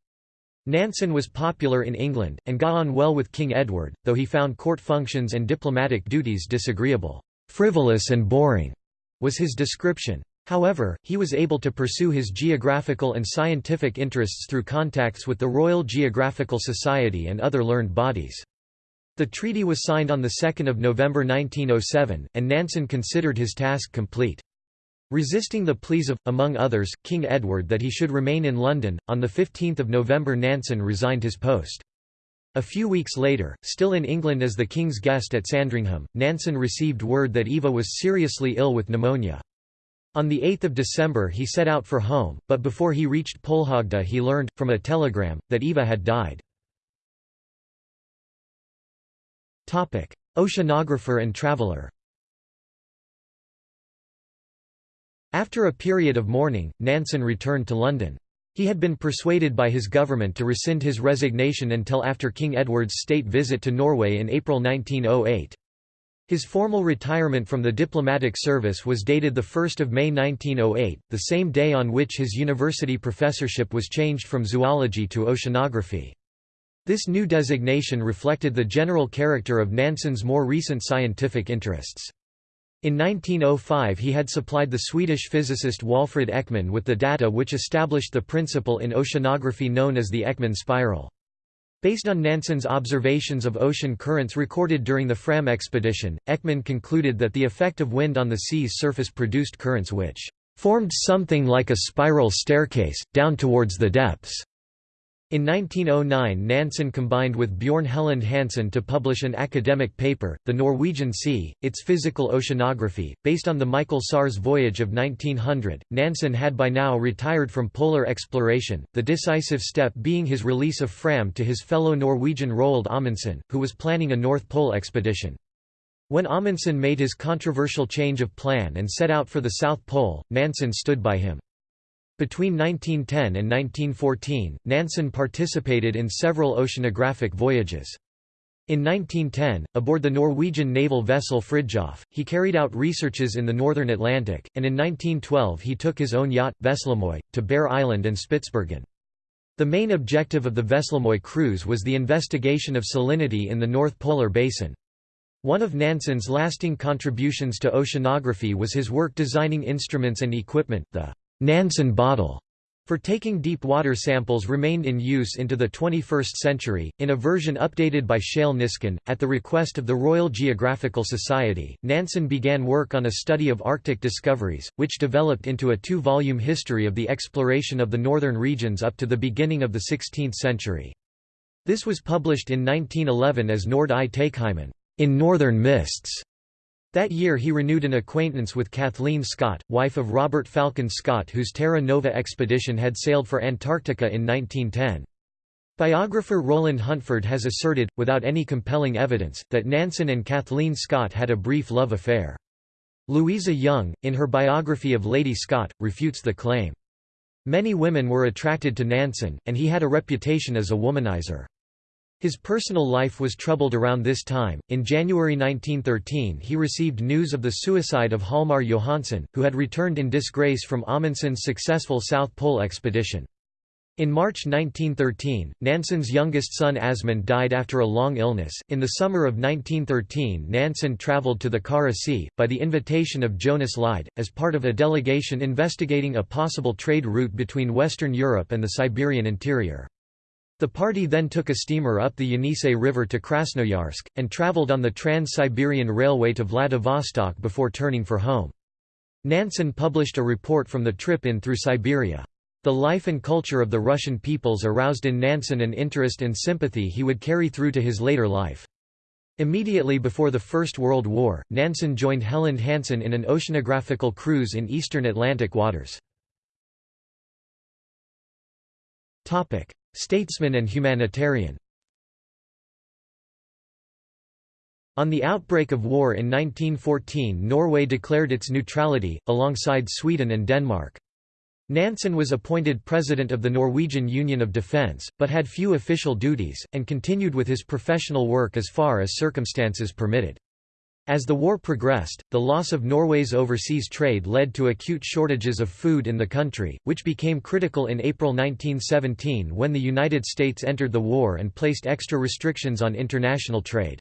Nansen was popular in England, and got on well with King Edward, though he found court functions and diplomatic duties disagreeable. Frivolous and boring was his description. However, he was able to pursue his geographical and scientific interests through contacts with the Royal Geographical Society and other learned bodies. The treaty was signed on 2 November 1907, and Nansen considered his task complete. Resisting the pleas of, among others, King Edward that he should remain in London, on 15 November Nansen resigned his post. A few weeks later, still in England as the King's guest at Sandringham, Nansen received word that Eva was seriously ill with pneumonia. On 8 December he set out for home, but before he reached Polhogda he learned, from a telegram, that Eva had died. Oceanographer and traveller After a period of mourning, Nansen returned to London. He had been persuaded by his government to rescind his resignation until after King Edward's state visit to Norway in April 1908. His formal retirement from the diplomatic service was dated 1 May 1908, the same day on which his university professorship was changed from zoology to oceanography. This new designation reflected the general character of Nansen's more recent scientific interests. In 1905 he had supplied the Swedish physicist Walfrid Ekman with the data which established the principle in oceanography known as the Ekman spiral. Based on Nansen's observations of ocean currents recorded during the Fram expedition, Ekman concluded that the effect of wind on the sea's surface produced currents which formed something like a spiral staircase, down towards the depths. In 1909 Nansen combined with Bjorn Helland Hansen to publish an academic paper, The Norwegian Sea, Its Physical Oceanography, based on the Michael Sars voyage of 1900. Nansen had by now retired from polar exploration, the decisive step being his release of Fram to his fellow Norwegian Roald Amundsen, who was planning a North Pole expedition. When Amundsen made his controversial change of plan and set out for the South Pole, Nansen stood by him. Between 1910 and 1914, Nansen participated in several oceanographic voyages. In 1910, aboard the Norwegian naval vessel Fridtjof, he carried out researches in the northern Atlantic, and in 1912 he took his own yacht, Veslemoy, to Bear Island and Spitsbergen. The main objective of the Veslemoy cruise was the investigation of salinity in the North Polar Basin. One of Nansen's lasting contributions to oceanography was his work designing instruments and equipment, the Nansen bottle for taking deep water samples remained in use into the 21st century, in a version updated by Shale Niskin. At the request of the Royal Geographical Society, Nansen began work on a study of Arctic discoveries, which developed into a two volume history of the exploration of the northern regions up to the beginning of the 16th century. This was published in 1911 as Nord i in Northern Mists, that year he renewed an acquaintance with Kathleen Scott, wife of Robert Falcon Scott whose Terra Nova expedition had sailed for Antarctica in 1910. Biographer Roland Huntford has asserted, without any compelling evidence, that Nansen and Kathleen Scott had a brief love affair. Louisa Young, in her biography of Lady Scott, refutes the claim. Many women were attracted to Nansen, and he had a reputation as a womanizer. His personal life was troubled around this time. In January 1913, he received news of the suicide of Hjalmar Johansen, who had returned in disgrace from Amundsen's successful South Pole expedition. In March 1913, Nansen's youngest son Asmund died after a long illness. In the summer of 1913, Nansen traveled to the Kara Sea, by the invitation of Jonas Lide, as part of a delegation investigating a possible trade route between Western Europe and the Siberian interior. The party then took a steamer up the Yenisei River to Krasnoyarsk, and traveled on the Trans-Siberian Railway to Vladivostok before turning for home. Nansen published a report from the trip in through Siberia. The life and culture of the Russian peoples aroused in Nansen an interest and sympathy he would carry through to his later life. Immediately before the First World War, Nansen joined Helland Hansen in an oceanographical cruise in eastern Atlantic waters. Statesman and humanitarian On the outbreak of war in 1914 Norway declared its neutrality, alongside Sweden and Denmark. Nansen was appointed president of the Norwegian Union of Defence, but had few official duties, and continued with his professional work as far as circumstances permitted. As the war progressed, the loss of Norway's overseas trade led to acute shortages of food in the country, which became critical in April 1917 when the United States entered the war and placed extra restrictions on international trade.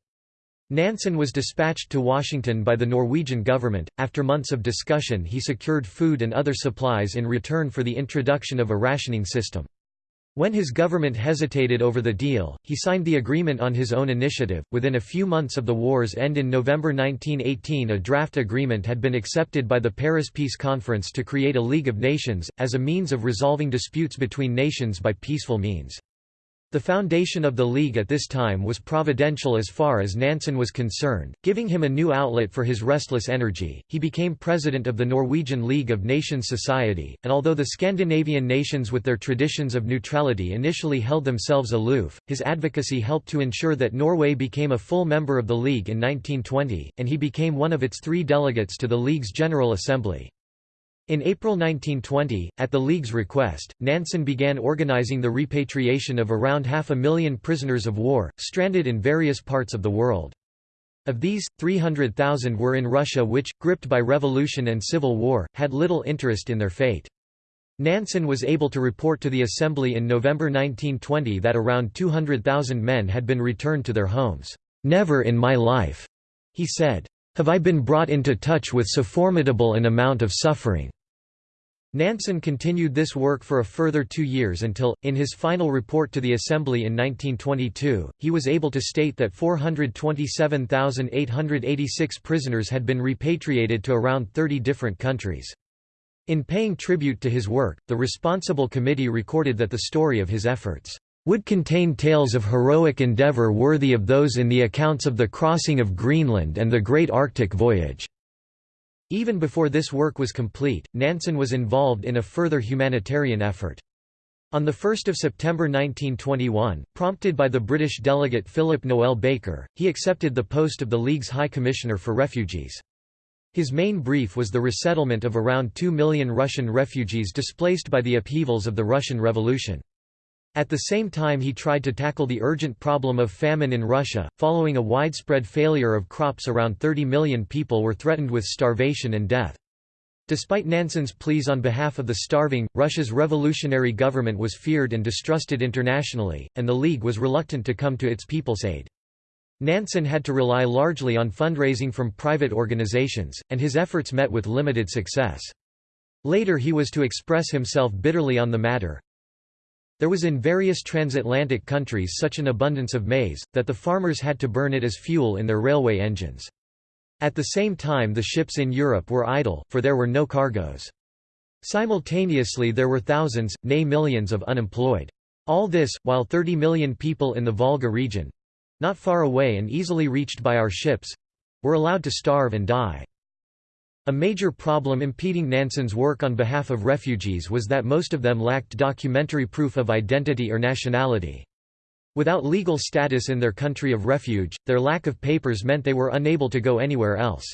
Nansen was dispatched to Washington by the Norwegian government. After months of discussion, he secured food and other supplies in return for the introduction of a rationing system. When his government hesitated over the deal, he signed the agreement on his own initiative. Within a few months of the war's end in November 1918, a draft agreement had been accepted by the Paris Peace Conference to create a League of Nations, as a means of resolving disputes between nations by peaceful means. The foundation of the League at this time was providential as far as Nansen was concerned, giving him a new outlet for his restless energy. He became president of the Norwegian League of Nations Society, and although the Scandinavian nations with their traditions of neutrality initially held themselves aloof, his advocacy helped to ensure that Norway became a full member of the League in 1920, and he became one of its three delegates to the League's General Assembly. In April 1920, at the League's request, Nansen began organizing the repatriation of around half a million prisoners of war, stranded in various parts of the world. Of these, 300,000 were in Russia which, gripped by revolution and civil war, had little interest in their fate. Nansen was able to report to the Assembly in November 1920 that around 200,000 men had been returned to their homes. "'Never in my life,' he said have I been brought into touch with so formidable an amount of suffering." Nansen continued this work for a further two years until, in his final report to the Assembly in 1922, he was able to state that 427,886 prisoners had been repatriated to around 30 different countries. In paying tribute to his work, the responsible committee recorded that the story of his efforts would contain tales of heroic endeavour worthy of those in the accounts of the crossing of Greenland and the Great Arctic Voyage." Even before this work was complete, Nansen was involved in a further humanitarian effort. On 1 September 1921, prompted by the British delegate Philip Noel Baker, he accepted the post of the League's High Commissioner for Refugees. His main brief was the resettlement of around 2 million Russian refugees displaced by the upheavals of the Russian Revolution. At the same time he tried to tackle the urgent problem of famine in Russia, following a widespread failure of crops around 30 million people were threatened with starvation and death. Despite Nansen's pleas on behalf of the starving, Russia's revolutionary government was feared and distrusted internationally, and the League was reluctant to come to its people's aid. Nansen had to rely largely on fundraising from private organizations, and his efforts met with limited success. Later he was to express himself bitterly on the matter, there was in various transatlantic countries such an abundance of maize, that the farmers had to burn it as fuel in their railway engines. At the same time the ships in Europe were idle, for there were no cargoes. Simultaneously there were thousands, nay millions of unemployed. All this, while 30 million people in the Volga region—not far away and easily reached by our ships—were allowed to starve and die. A major problem impeding Nansen's work on behalf of refugees was that most of them lacked documentary proof of identity or nationality. Without legal status in their country of refuge, their lack of papers meant they were unable to go anywhere else.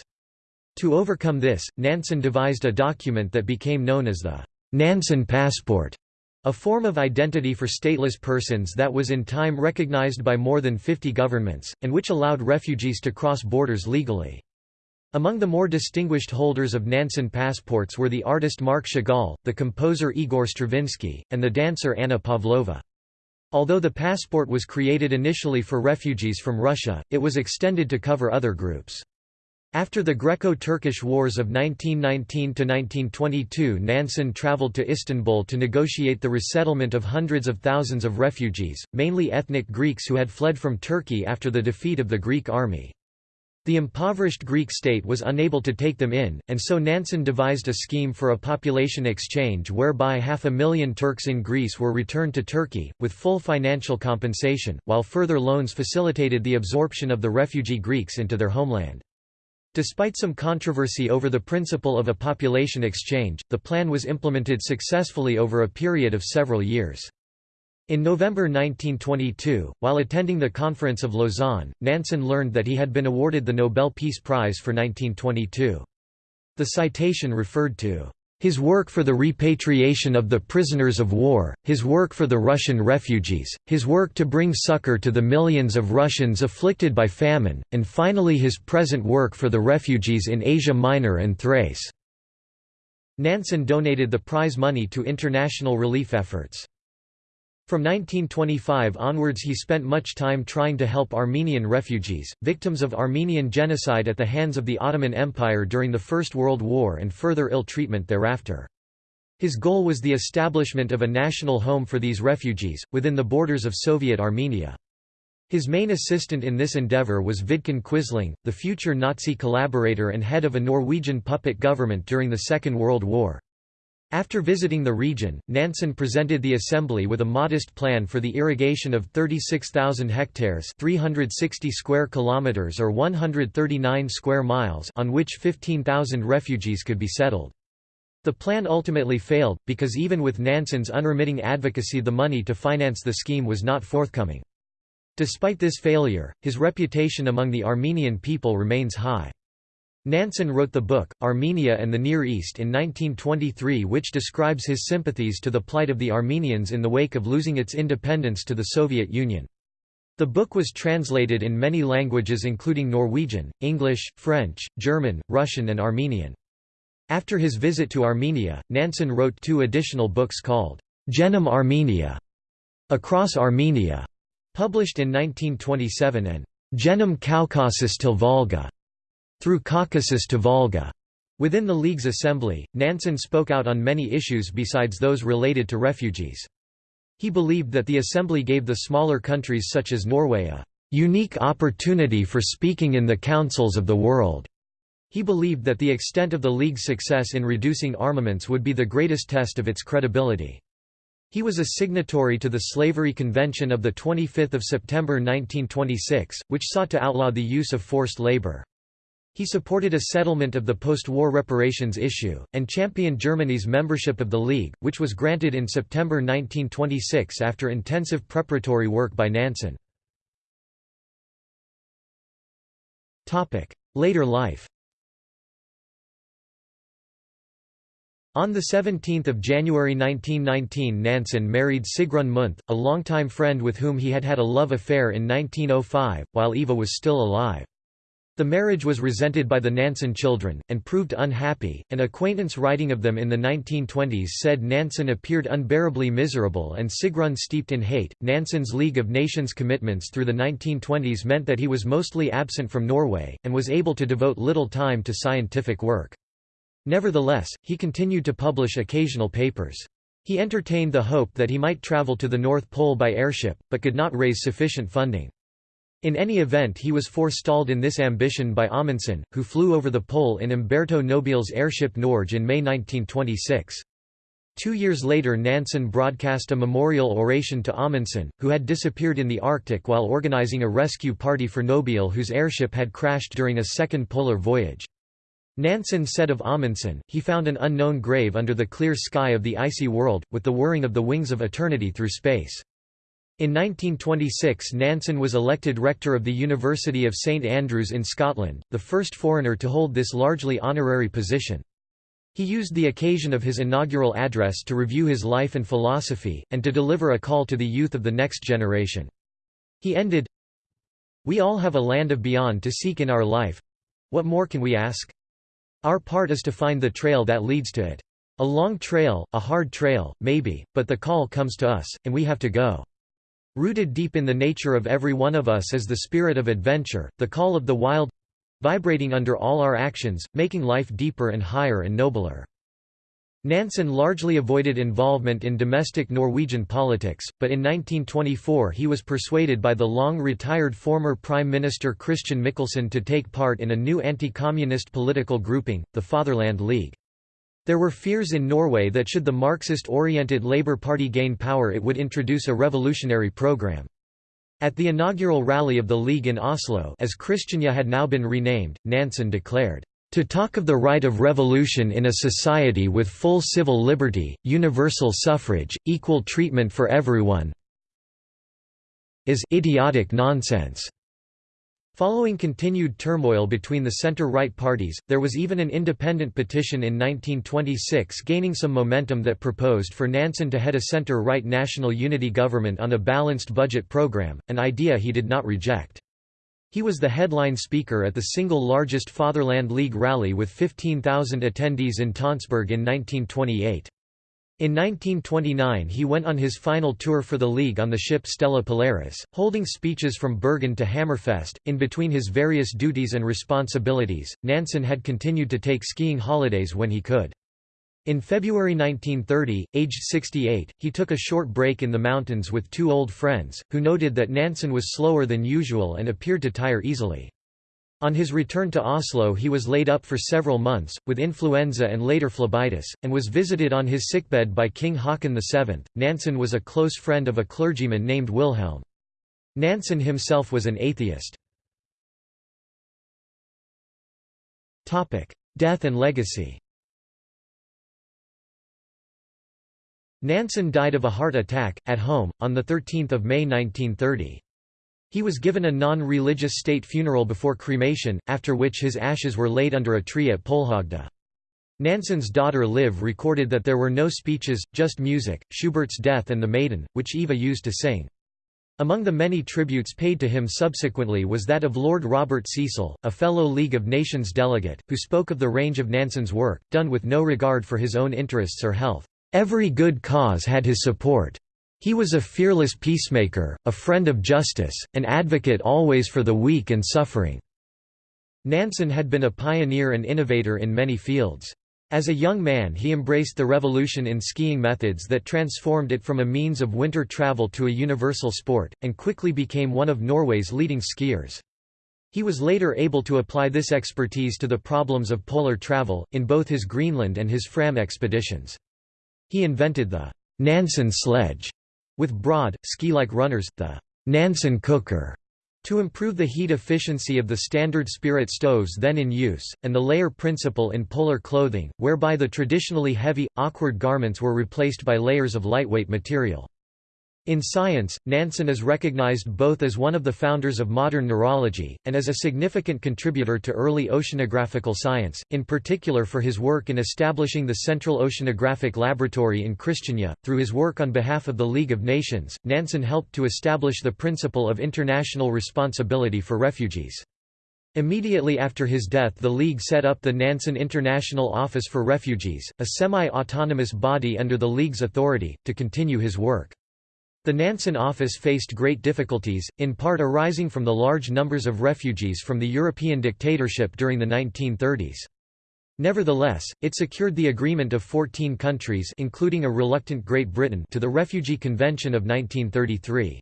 To overcome this, Nansen devised a document that became known as the Nansen Passport, a form of identity for stateless persons that was in time recognized by more than 50 governments, and which allowed refugees to cross borders legally. Among the more distinguished holders of Nansen passports were the artist Marc Chagall, the composer Igor Stravinsky, and the dancer Anna Pavlova. Although the passport was created initially for refugees from Russia, it was extended to cover other groups. After the Greco-Turkish Wars of 1919–1922 Nansen travelled to Istanbul to negotiate the resettlement of hundreds of thousands of refugees, mainly ethnic Greeks who had fled from Turkey after the defeat of the Greek army. The impoverished Greek state was unable to take them in, and so Nansen devised a scheme for a population exchange whereby half a million Turks in Greece were returned to Turkey, with full financial compensation, while further loans facilitated the absorption of the refugee Greeks into their homeland. Despite some controversy over the principle of a population exchange, the plan was implemented successfully over a period of several years. In November 1922, while attending the Conference of Lausanne, Nansen learned that he had been awarded the Nobel Peace Prize for 1922. The citation referred to his work for the repatriation of the prisoners of war, his work for the Russian refugees, his work to bring succor to the millions of Russians afflicted by famine, and finally his present work for the refugees in Asia Minor and Thrace." Nansen donated the prize money to international relief efforts. From 1925 onwards he spent much time trying to help Armenian refugees, victims of Armenian genocide at the hands of the Ottoman Empire during the First World War and further ill treatment thereafter. His goal was the establishment of a national home for these refugees, within the borders of Soviet Armenia. His main assistant in this endeavour was Vidkun Quisling, the future Nazi collaborator and head of a Norwegian puppet government during the Second World War. After visiting the region, Nansen presented the Assembly with a modest plan for the irrigation of 36,000 hectares 360 square kilometers or 139 square miles on which 15,000 refugees could be settled. The plan ultimately failed, because even with Nansen's unremitting advocacy the money to finance the scheme was not forthcoming. Despite this failure, his reputation among the Armenian people remains high. Nansen wrote the book, Armenia and the Near East in 1923 which describes his sympathies to the plight of the Armenians in the wake of losing its independence to the Soviet Union. The book was translated in many languages including Norwegian, English, French, German, Russian and Armenian. After his visit to Armenia, Nansen wrote two additional books called, Genom Armenia, Across Armenia, published in 1927 and Genom Caucasus till Volga, through Caucasus to Volga. Within the League's assembly, Nansen spoke out on many issues besides those related to refugees. He believed that the assembly gave the smaller countries such as Norway a unique opportunity for speaking in the councils of the world. He believed that the extent of the League's success in reducing armaments would be the greatest test of its credibility. He was a signatory to the Slavery Convention of 25 September 1926, which sought to outlaw the use of forced labor. He supported a settlement of the post-war reparations issue, and championed Germany's membership of the League, which was granted in September 1926 after intensive preparatory work by Nansen. Later life On 17 January 1919 Nansen married Sigrun Munthe, a longtime friend with whom he had had a love affair in 1905, while Eva was still alive. The marriage was resented by the Nansen children, and proved unhappy. An acquaintance writing of them in the 1920s said Nansen appeared unbearably miserable and Sigrun steeped in hate. Nansen's League of Nations commitments through the 1920s meant that he was mostly absent from Norway, and was able to devote little time to scientific work. Nevertheless, he continued to publish occasional papers. He entertained the hope that he might travel to the North Pole by airship, but could not raise sufficient funding. In any event he was forestalled in this ambition by Amundsen, who flew over the pole in Umberto Nobile's airship Norge in May 1926. Two years later Nansen broadcast a memorial oration to Amundsen, who had disappeared in the Arctic while organizing a rescue party for Nobile whose airship had crashed during a second polar voyage. Nansen said of Amundsen, he found an unknown grave under the clear sky of the icy world, with the whirring of the wings of eternity through space. In 1926 Nansen was elected rector of the University of St Andrews in Scotland, the first foreigner to hold this largely honorary position. He used the occasion of his inaugural address to review his life and philosophy, and to deliver a call to the youth of the next generation. He ended, We all have a land of beyond to seek in our life. What more can we ask? Our part is to find the trail that leads to it. A long trail, a hard trail, maybe, but the call comes to us, and we have to go. Rooted deep in the nature of every one of us is the spirit of adventure, the call of the wild—vibrating under all our actions, making life deeper and higher and nobler. Nansen largely avoided involvement in domestic Norwegian politics, but in 1924 he was persuaded by the long-retired former Prime Minister Christian Michelsen to take part in a new anti-communist political grouping, the Fatherland League. There were fears in Norway that should the Marxist-oriented Labour Party gain power it would introduce a revolutionary program. At the inaugural rally of the League in Oslo as Christiania had now been renamed, Nansen declared, "...to talk of the right of revolution in a society with full civil liberty, universal suffrage, equal treatment for everyone is idiotic nonsense. Following continued turmoil between the center-right parties, there was even an independent petition in 1926 gaining some momentum that proposed for Nansen to head a center-right national unity government on a balanced budget program, an idea he did not reject. He was the headline speaker at the single largest Fatherland League rally with 15,000 attendees in Tonsberg in 1928. In 1929 he went on his final tour for the League on the ship Stella Polaris, holding speeches from Bergen to Hammerfest. In between his various duties and responsibilities, Nansen had continued to take skiing holidays when he could. In February 1930, aged 68, he took a short break in the mountains with two old friends, who noted that Nansen was slower than usual and appeared to tire easily. On his return to Oslo he was laid up for several months, with influenza and later phlebitis, and was visited on his sickbed by King Haakon VII. Nansen was a close friend of a clergyman named Wilhelm. Nansen himself was an atheist. Death and legacy Nansen died of a heart attack, at home, on 13 May 1930. He was given a non-religious state funeral before cremation, after which his ashes were laid under a tree at Polhogda. Nansen's daughter Liv recorded that there were no speeches, just music, Schubert's Death and The Maiden, which Eva used to sing. Among the many tributes paid to him subsequently was that of Lord Robert Cecil, a fellow League of Nations delegate, who spoke of the range of Nansen's work, done with no regard for his own interests or health. Every good cause had his support. He was a fearless peacemaker, a friend of justice, an advocate always for the weak and suffering." Nansen had been a pioneer and innovator in many fields. As a young man he embraced the revolution in skiing methods that transformed it from a means of winter travel to a universal sport, and quickly became one of Norway's leading skiers. He was later able to apply this expertise to the problems of polar travel, in both his Greenland and his Fram expeditions. He invented the Nansen sledge, with broad, ski-like runners, the Nansen cooker to improve the heat efficiency of the standard spirit stoves then in use, and the layer principle in polar clothing, whereby the traditionally heavy, awkward garments were replaced by layers of lightweight material. In science, Nansen is recognized both as one of the founders of modern neurology, and as a significant contributor to early oceanographical science, in particular for his work in establishing the Central Oceanographic Laboratory in Christiania. Through his work on behalf of the League of Nations, Nansen helped to establish the principle of international responsibility for refugees. Immediately after his death the League set up the Nansen International Office for Refugees, a semi-autonomous body under the League's authority, to continue his work. The Nansen office faced great difficulties, in part arising from the large numbers of refugees from the European dictatorship during the 1930s. Nevertheless, it secured the agreement of 14 countries including a reluctant Great Britain to the Refugee Convention of 1933.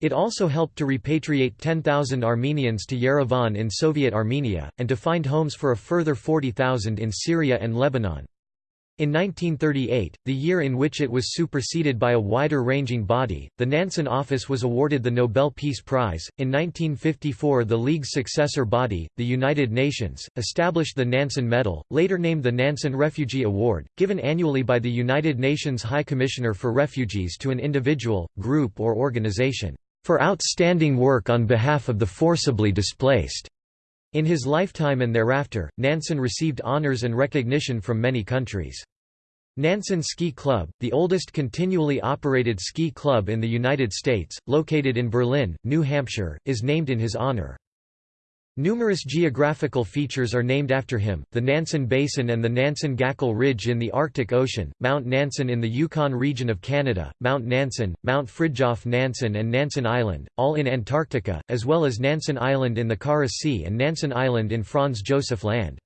It also helped to repatriate 10,000 Armenians to Yerevan in Soviet Armenia, and to find homes for a further 40,000 in Syria and Lebanon. In 1938, the year in which it was superseded by a wider-ranging body, the Nansen Office was awarded the Nobel Peace Prize. In 1954, the League's successor body, the United Nations, established the Nansen Medal, later named the Nansen Refugee Award, given annually by the United Nations High Commissioner for Refugees to an individual, group or organization, for outstanding work on behalf of the forcibly displaced. In his lifetime and thereafter, Nansen received honors and recognition from many countries. Nansen Ski Club, the oldest continually operated ski club in the United States, located in Berlin, New Hampshire, is named in his honor. Numerous geographical features are named after him, the Nansen Basin and the Nansen-Gakkel Ridge in the Arctic Ocean, Mount Nansen in the Yukon region of Canada, Mount Nansen, Mount Fridtjof Nansen and Nansen Island, all in Antarctica, as well as Nansen Island in the Kara Sea and Nansen Island in Franz Josef Land.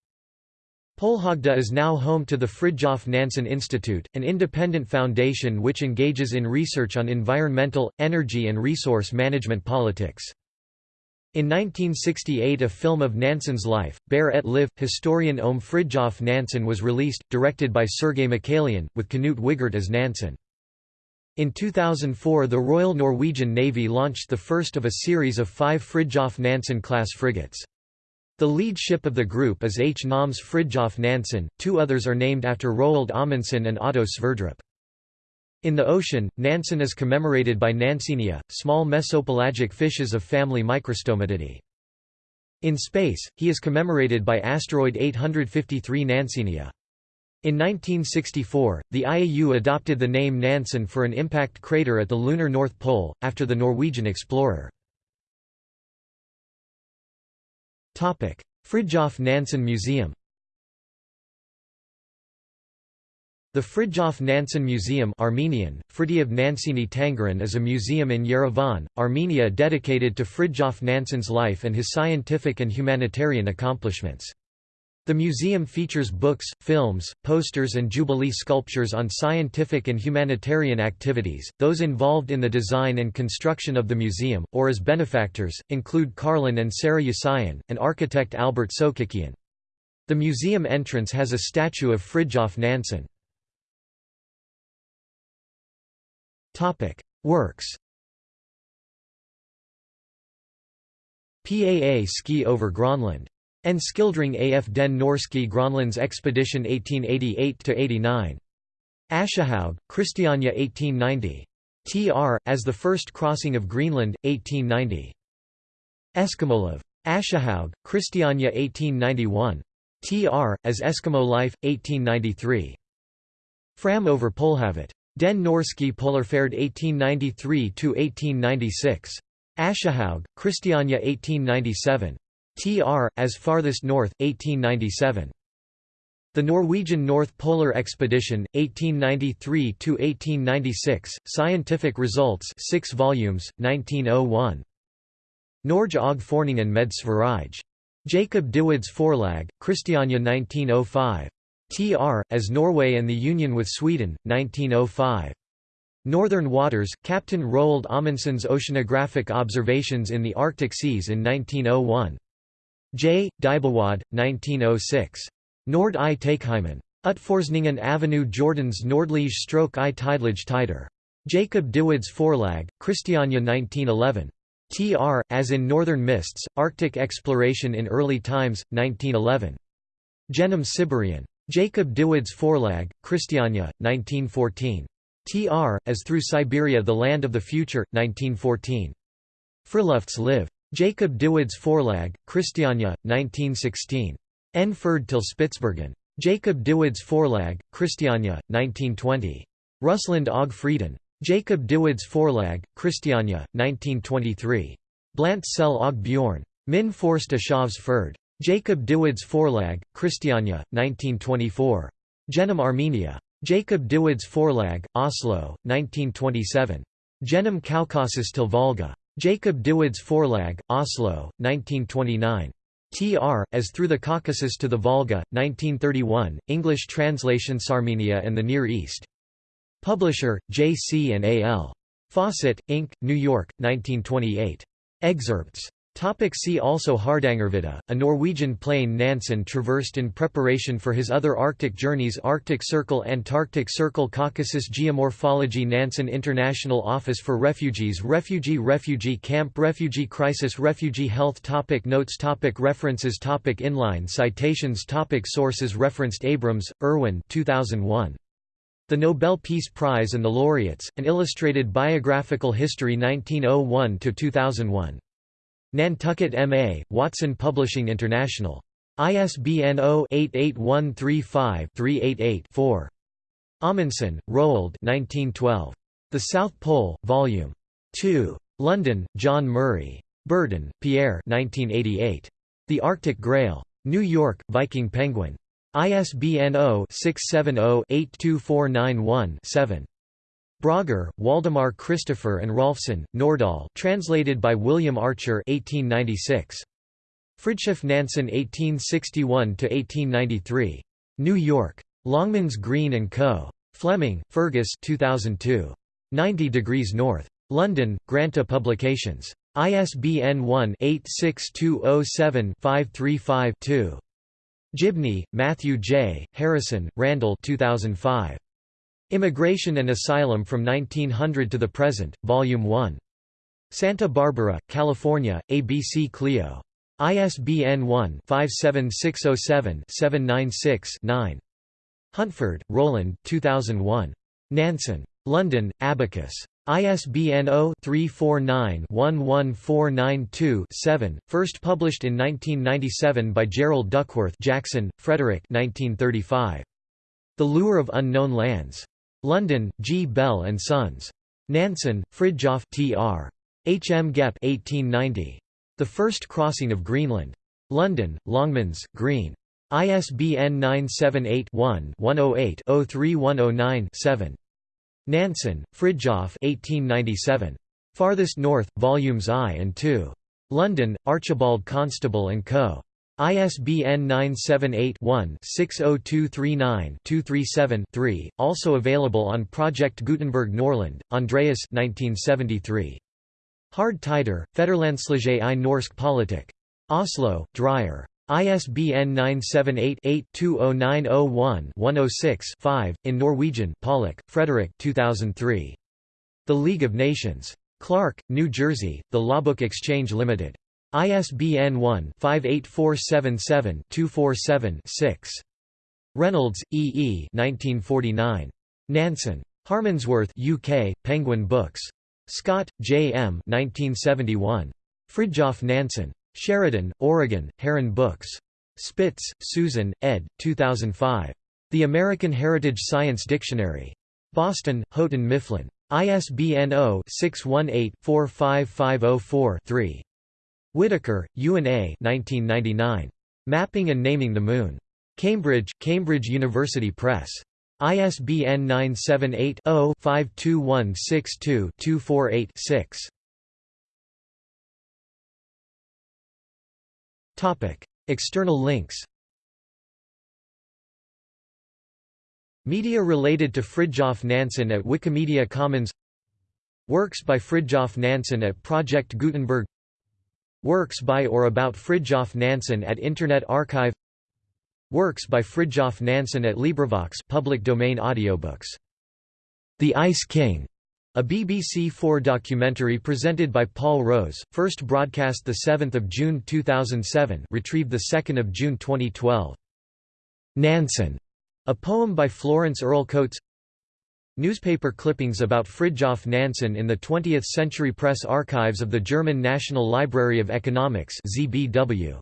Polhogda is now home to the Fridtjof Nansen Institute, an independent foundation which engages in research on environmental, energy and resource management politics. In 1968 a film of Nansen's life, Bare et Liv, historien Om Fridtjof Nansen was released, directed by Sergei Mikaelyan, with Knut Wigert as Nansen. In 2004 the Royal Norwegian Navy launched the first of a series of five Fridtjof Nansen-class frigates. The lead ship of the group is H. Noms Fridtjof Nansen, two others are named after Roald Amundsen and Otto Sverdrup. In the ocean, Nansen is commemorated by Nansenia, small mesopelagic fishes of family Microstomatidae. In space, he is commemorated by asteroid 853 Nansenia. In 1964, the IAU adopted the name Nansen for an impact crater at the lunar North Pole, after the Norwegian explorer. Fridtjof Nansen Museum The Fridtjof Nansen Museum Armenian, Fridtjof Tangaran is a museum in Yerevan, Armenia dedicated to Fridtjof Nansen's life and his scientific and humanitarian accomplishments. The museum features books, films, posters and jubilee sculptures on scientific and humanitarian activities. Those involved in the design and construction of the museum, or as benefactors, include Karlin and Sarah Yasayan, and architect Albert Sokikian. The museum entrance has a statue of Fridtjof Nansen. Topic: Works. PAA ski over Gronland. En skildring af den norske Gronlands expedition 1888–89. Aschehoug, Christiania 1890. Tr. as the first crossing of Greenland, 1890. Eskimoliv. Aschehoug, Christiania 1891. Tr. as Eskimo Life, 1893. Fram over Polhavet. Den Norske Polarferd 1893–1896. Aschehoug, Christiania 1897. Tr. as Farthest North, 1897. The Norwegian North Polar Expedition, 1893–1896, Scientific Results 6 volumes, 1901. Norge og Forningen med Sverige. Jacob Dybwads Forlag, Christiania 1905. Tr. as Norway and the Union with Sweden, 1905. Northern Waters, Captain Roald Amundsen's Oceanographic Observations in the Arctic Seas in 1901. J. Dybwad, 1906. Nord i Takeheimen. Utforsningen Avenue Jordans Nordlige stroke i Tidlige Tider. Jacob Dybwads Forlag, Christiania 1911. Tr. as in Northern Mists, Arctic Exploration in Early Times, 1911. Genom Siberian. Jacob Dybwads Forlag, Christiania, 1914. Tr. as Through Siberia The Land of the Future, 1914. Frilufts live. Jacob Dybwads Forlag, Christiania, 1916. En Ferd til Spitsbergen. Jacob Dybwads Forlag, Christiania, 1920. Russland og Frieden. Jacob Davids Forlag, Christiania, 1923. Blant Sel og Bjorn. Min Forst Ashavs Ferd. Jacob Dybwads Forlag, Christiania, 1924. Genom Armenia. Jacob Dybwads Forlag, Oslo, 1927. Genom Kaukasus til Volga. Jacob Dybwads Forlag, Oslo, 1929. Tr. as Through the Caucasus to the Volga, 1931, English translation Sarmenia and the Near East. Publisher, J. C. and A. L. Fawcett, Inc., New York, 1928. Excerpts. Topic see also Hardangervidda, a Norwegian plane Nansen traversed in preparation for his other Arctic journeys Arctic Circle Antarctic Circle Caucasus Geomorphology Nansen International Office for Refugees Refugee Refugee Camp Refugee Crisis Refugee Health topic Notes topic References topic Inline citations topic Sources Referenced Abrams, Irwin 2001. The Nobel Peace Prize and the Laureates, An Illustrated Biographical History 1901–2001. Nantucket M.A., Watson Publishing International. ISBN 0-88135-388-4. Amundsen, Roald The South Pole, Vol. 2. London, John Murray. Berton, Pierre 1988. The Arctic Grail. New York, Viking Penguin. ISBN 0-670-82491-7. Brøgger, Waldemar Christopher and Rolfsen, Nordahl translated by William Archer 1896. Fridtjof Nansen 1861–1893. New York. Longmans Green & Co. Fleming, Fergus 2002. 90 Degrees North. London, Granta Publications. ISBN 1-86207-535-2. Gibney, Matthew J., Harrison, Randall 2005. Immigration and Asylum from 1900 to the Present, Volume 1. Santa Barbara, California, ABC Clio. ISBN 1-57607-796-9. Huntford, Roland 2001. Nansen. London, Abacus. ISBN 0-349-11492-7, first published in 1997 by Gerald Duckworth Jackson, Frederick 1935. The Lure of Unknown Lands. London, G. Bell and Sons. Nansen, Fridtjof Tr. H. M. Gepp 1890. The First Crossing of Greenland. London, Longmans, Green. ISBN 978-1-108-03109-7. Nansen, Fridtjof 1897. Farthest North, Volumes I and II. London, Archibald Constable & Co. ISBN 978-1-60239-237-3, also available on Project Gutenberg Norland, Andreas 1973. Hard Tider, Federlandslige i Norsk Politik. Oslo, Dreyer. ISBN 978-8-20901-106-5, in Norwegian Pollock, Frederick 2003. The League of Nations. Clark, New Jersey, The Lawbook Exchange Limited. ISBN 1-58477-247-6. Reynolds, E. E. 1949. Nansen. Harmondsworth UK, Penguin Books. Scott, J. M. 1971. Fridtjof Nansen. Sheridan, Oregon, Heron Books. Spitz, Susan, ed. 2005. The American Heritage Science Dictionary. Boston, Houghton Mifflin. ISBN 0-618-45504-3. Whitaker, Ewan A. 1999. Mapping and Naming the Moon. Cambridge, Cambridge University Press. ISBN 978 0 52162 248 6. External links Media related to Fridtjof Nansen at Wikimedia Commons Works by Fridtjof Nansen at Project Gutenberg Works by or about Fridtjof Nansen at Internet Archive Works by Fridtjof Nansen at LibriVox public domain audiobooks. The Ice King a BBC Four documentary presented by Paul Rose, first broadcast 7 June 2007 retrieved 2 June 2012. Nansen, a poem by Florence Earle Coates Newspaper clippings about Fridtjof Nansen in the 20th Century Press archives of the German National Library of Economics ZBW.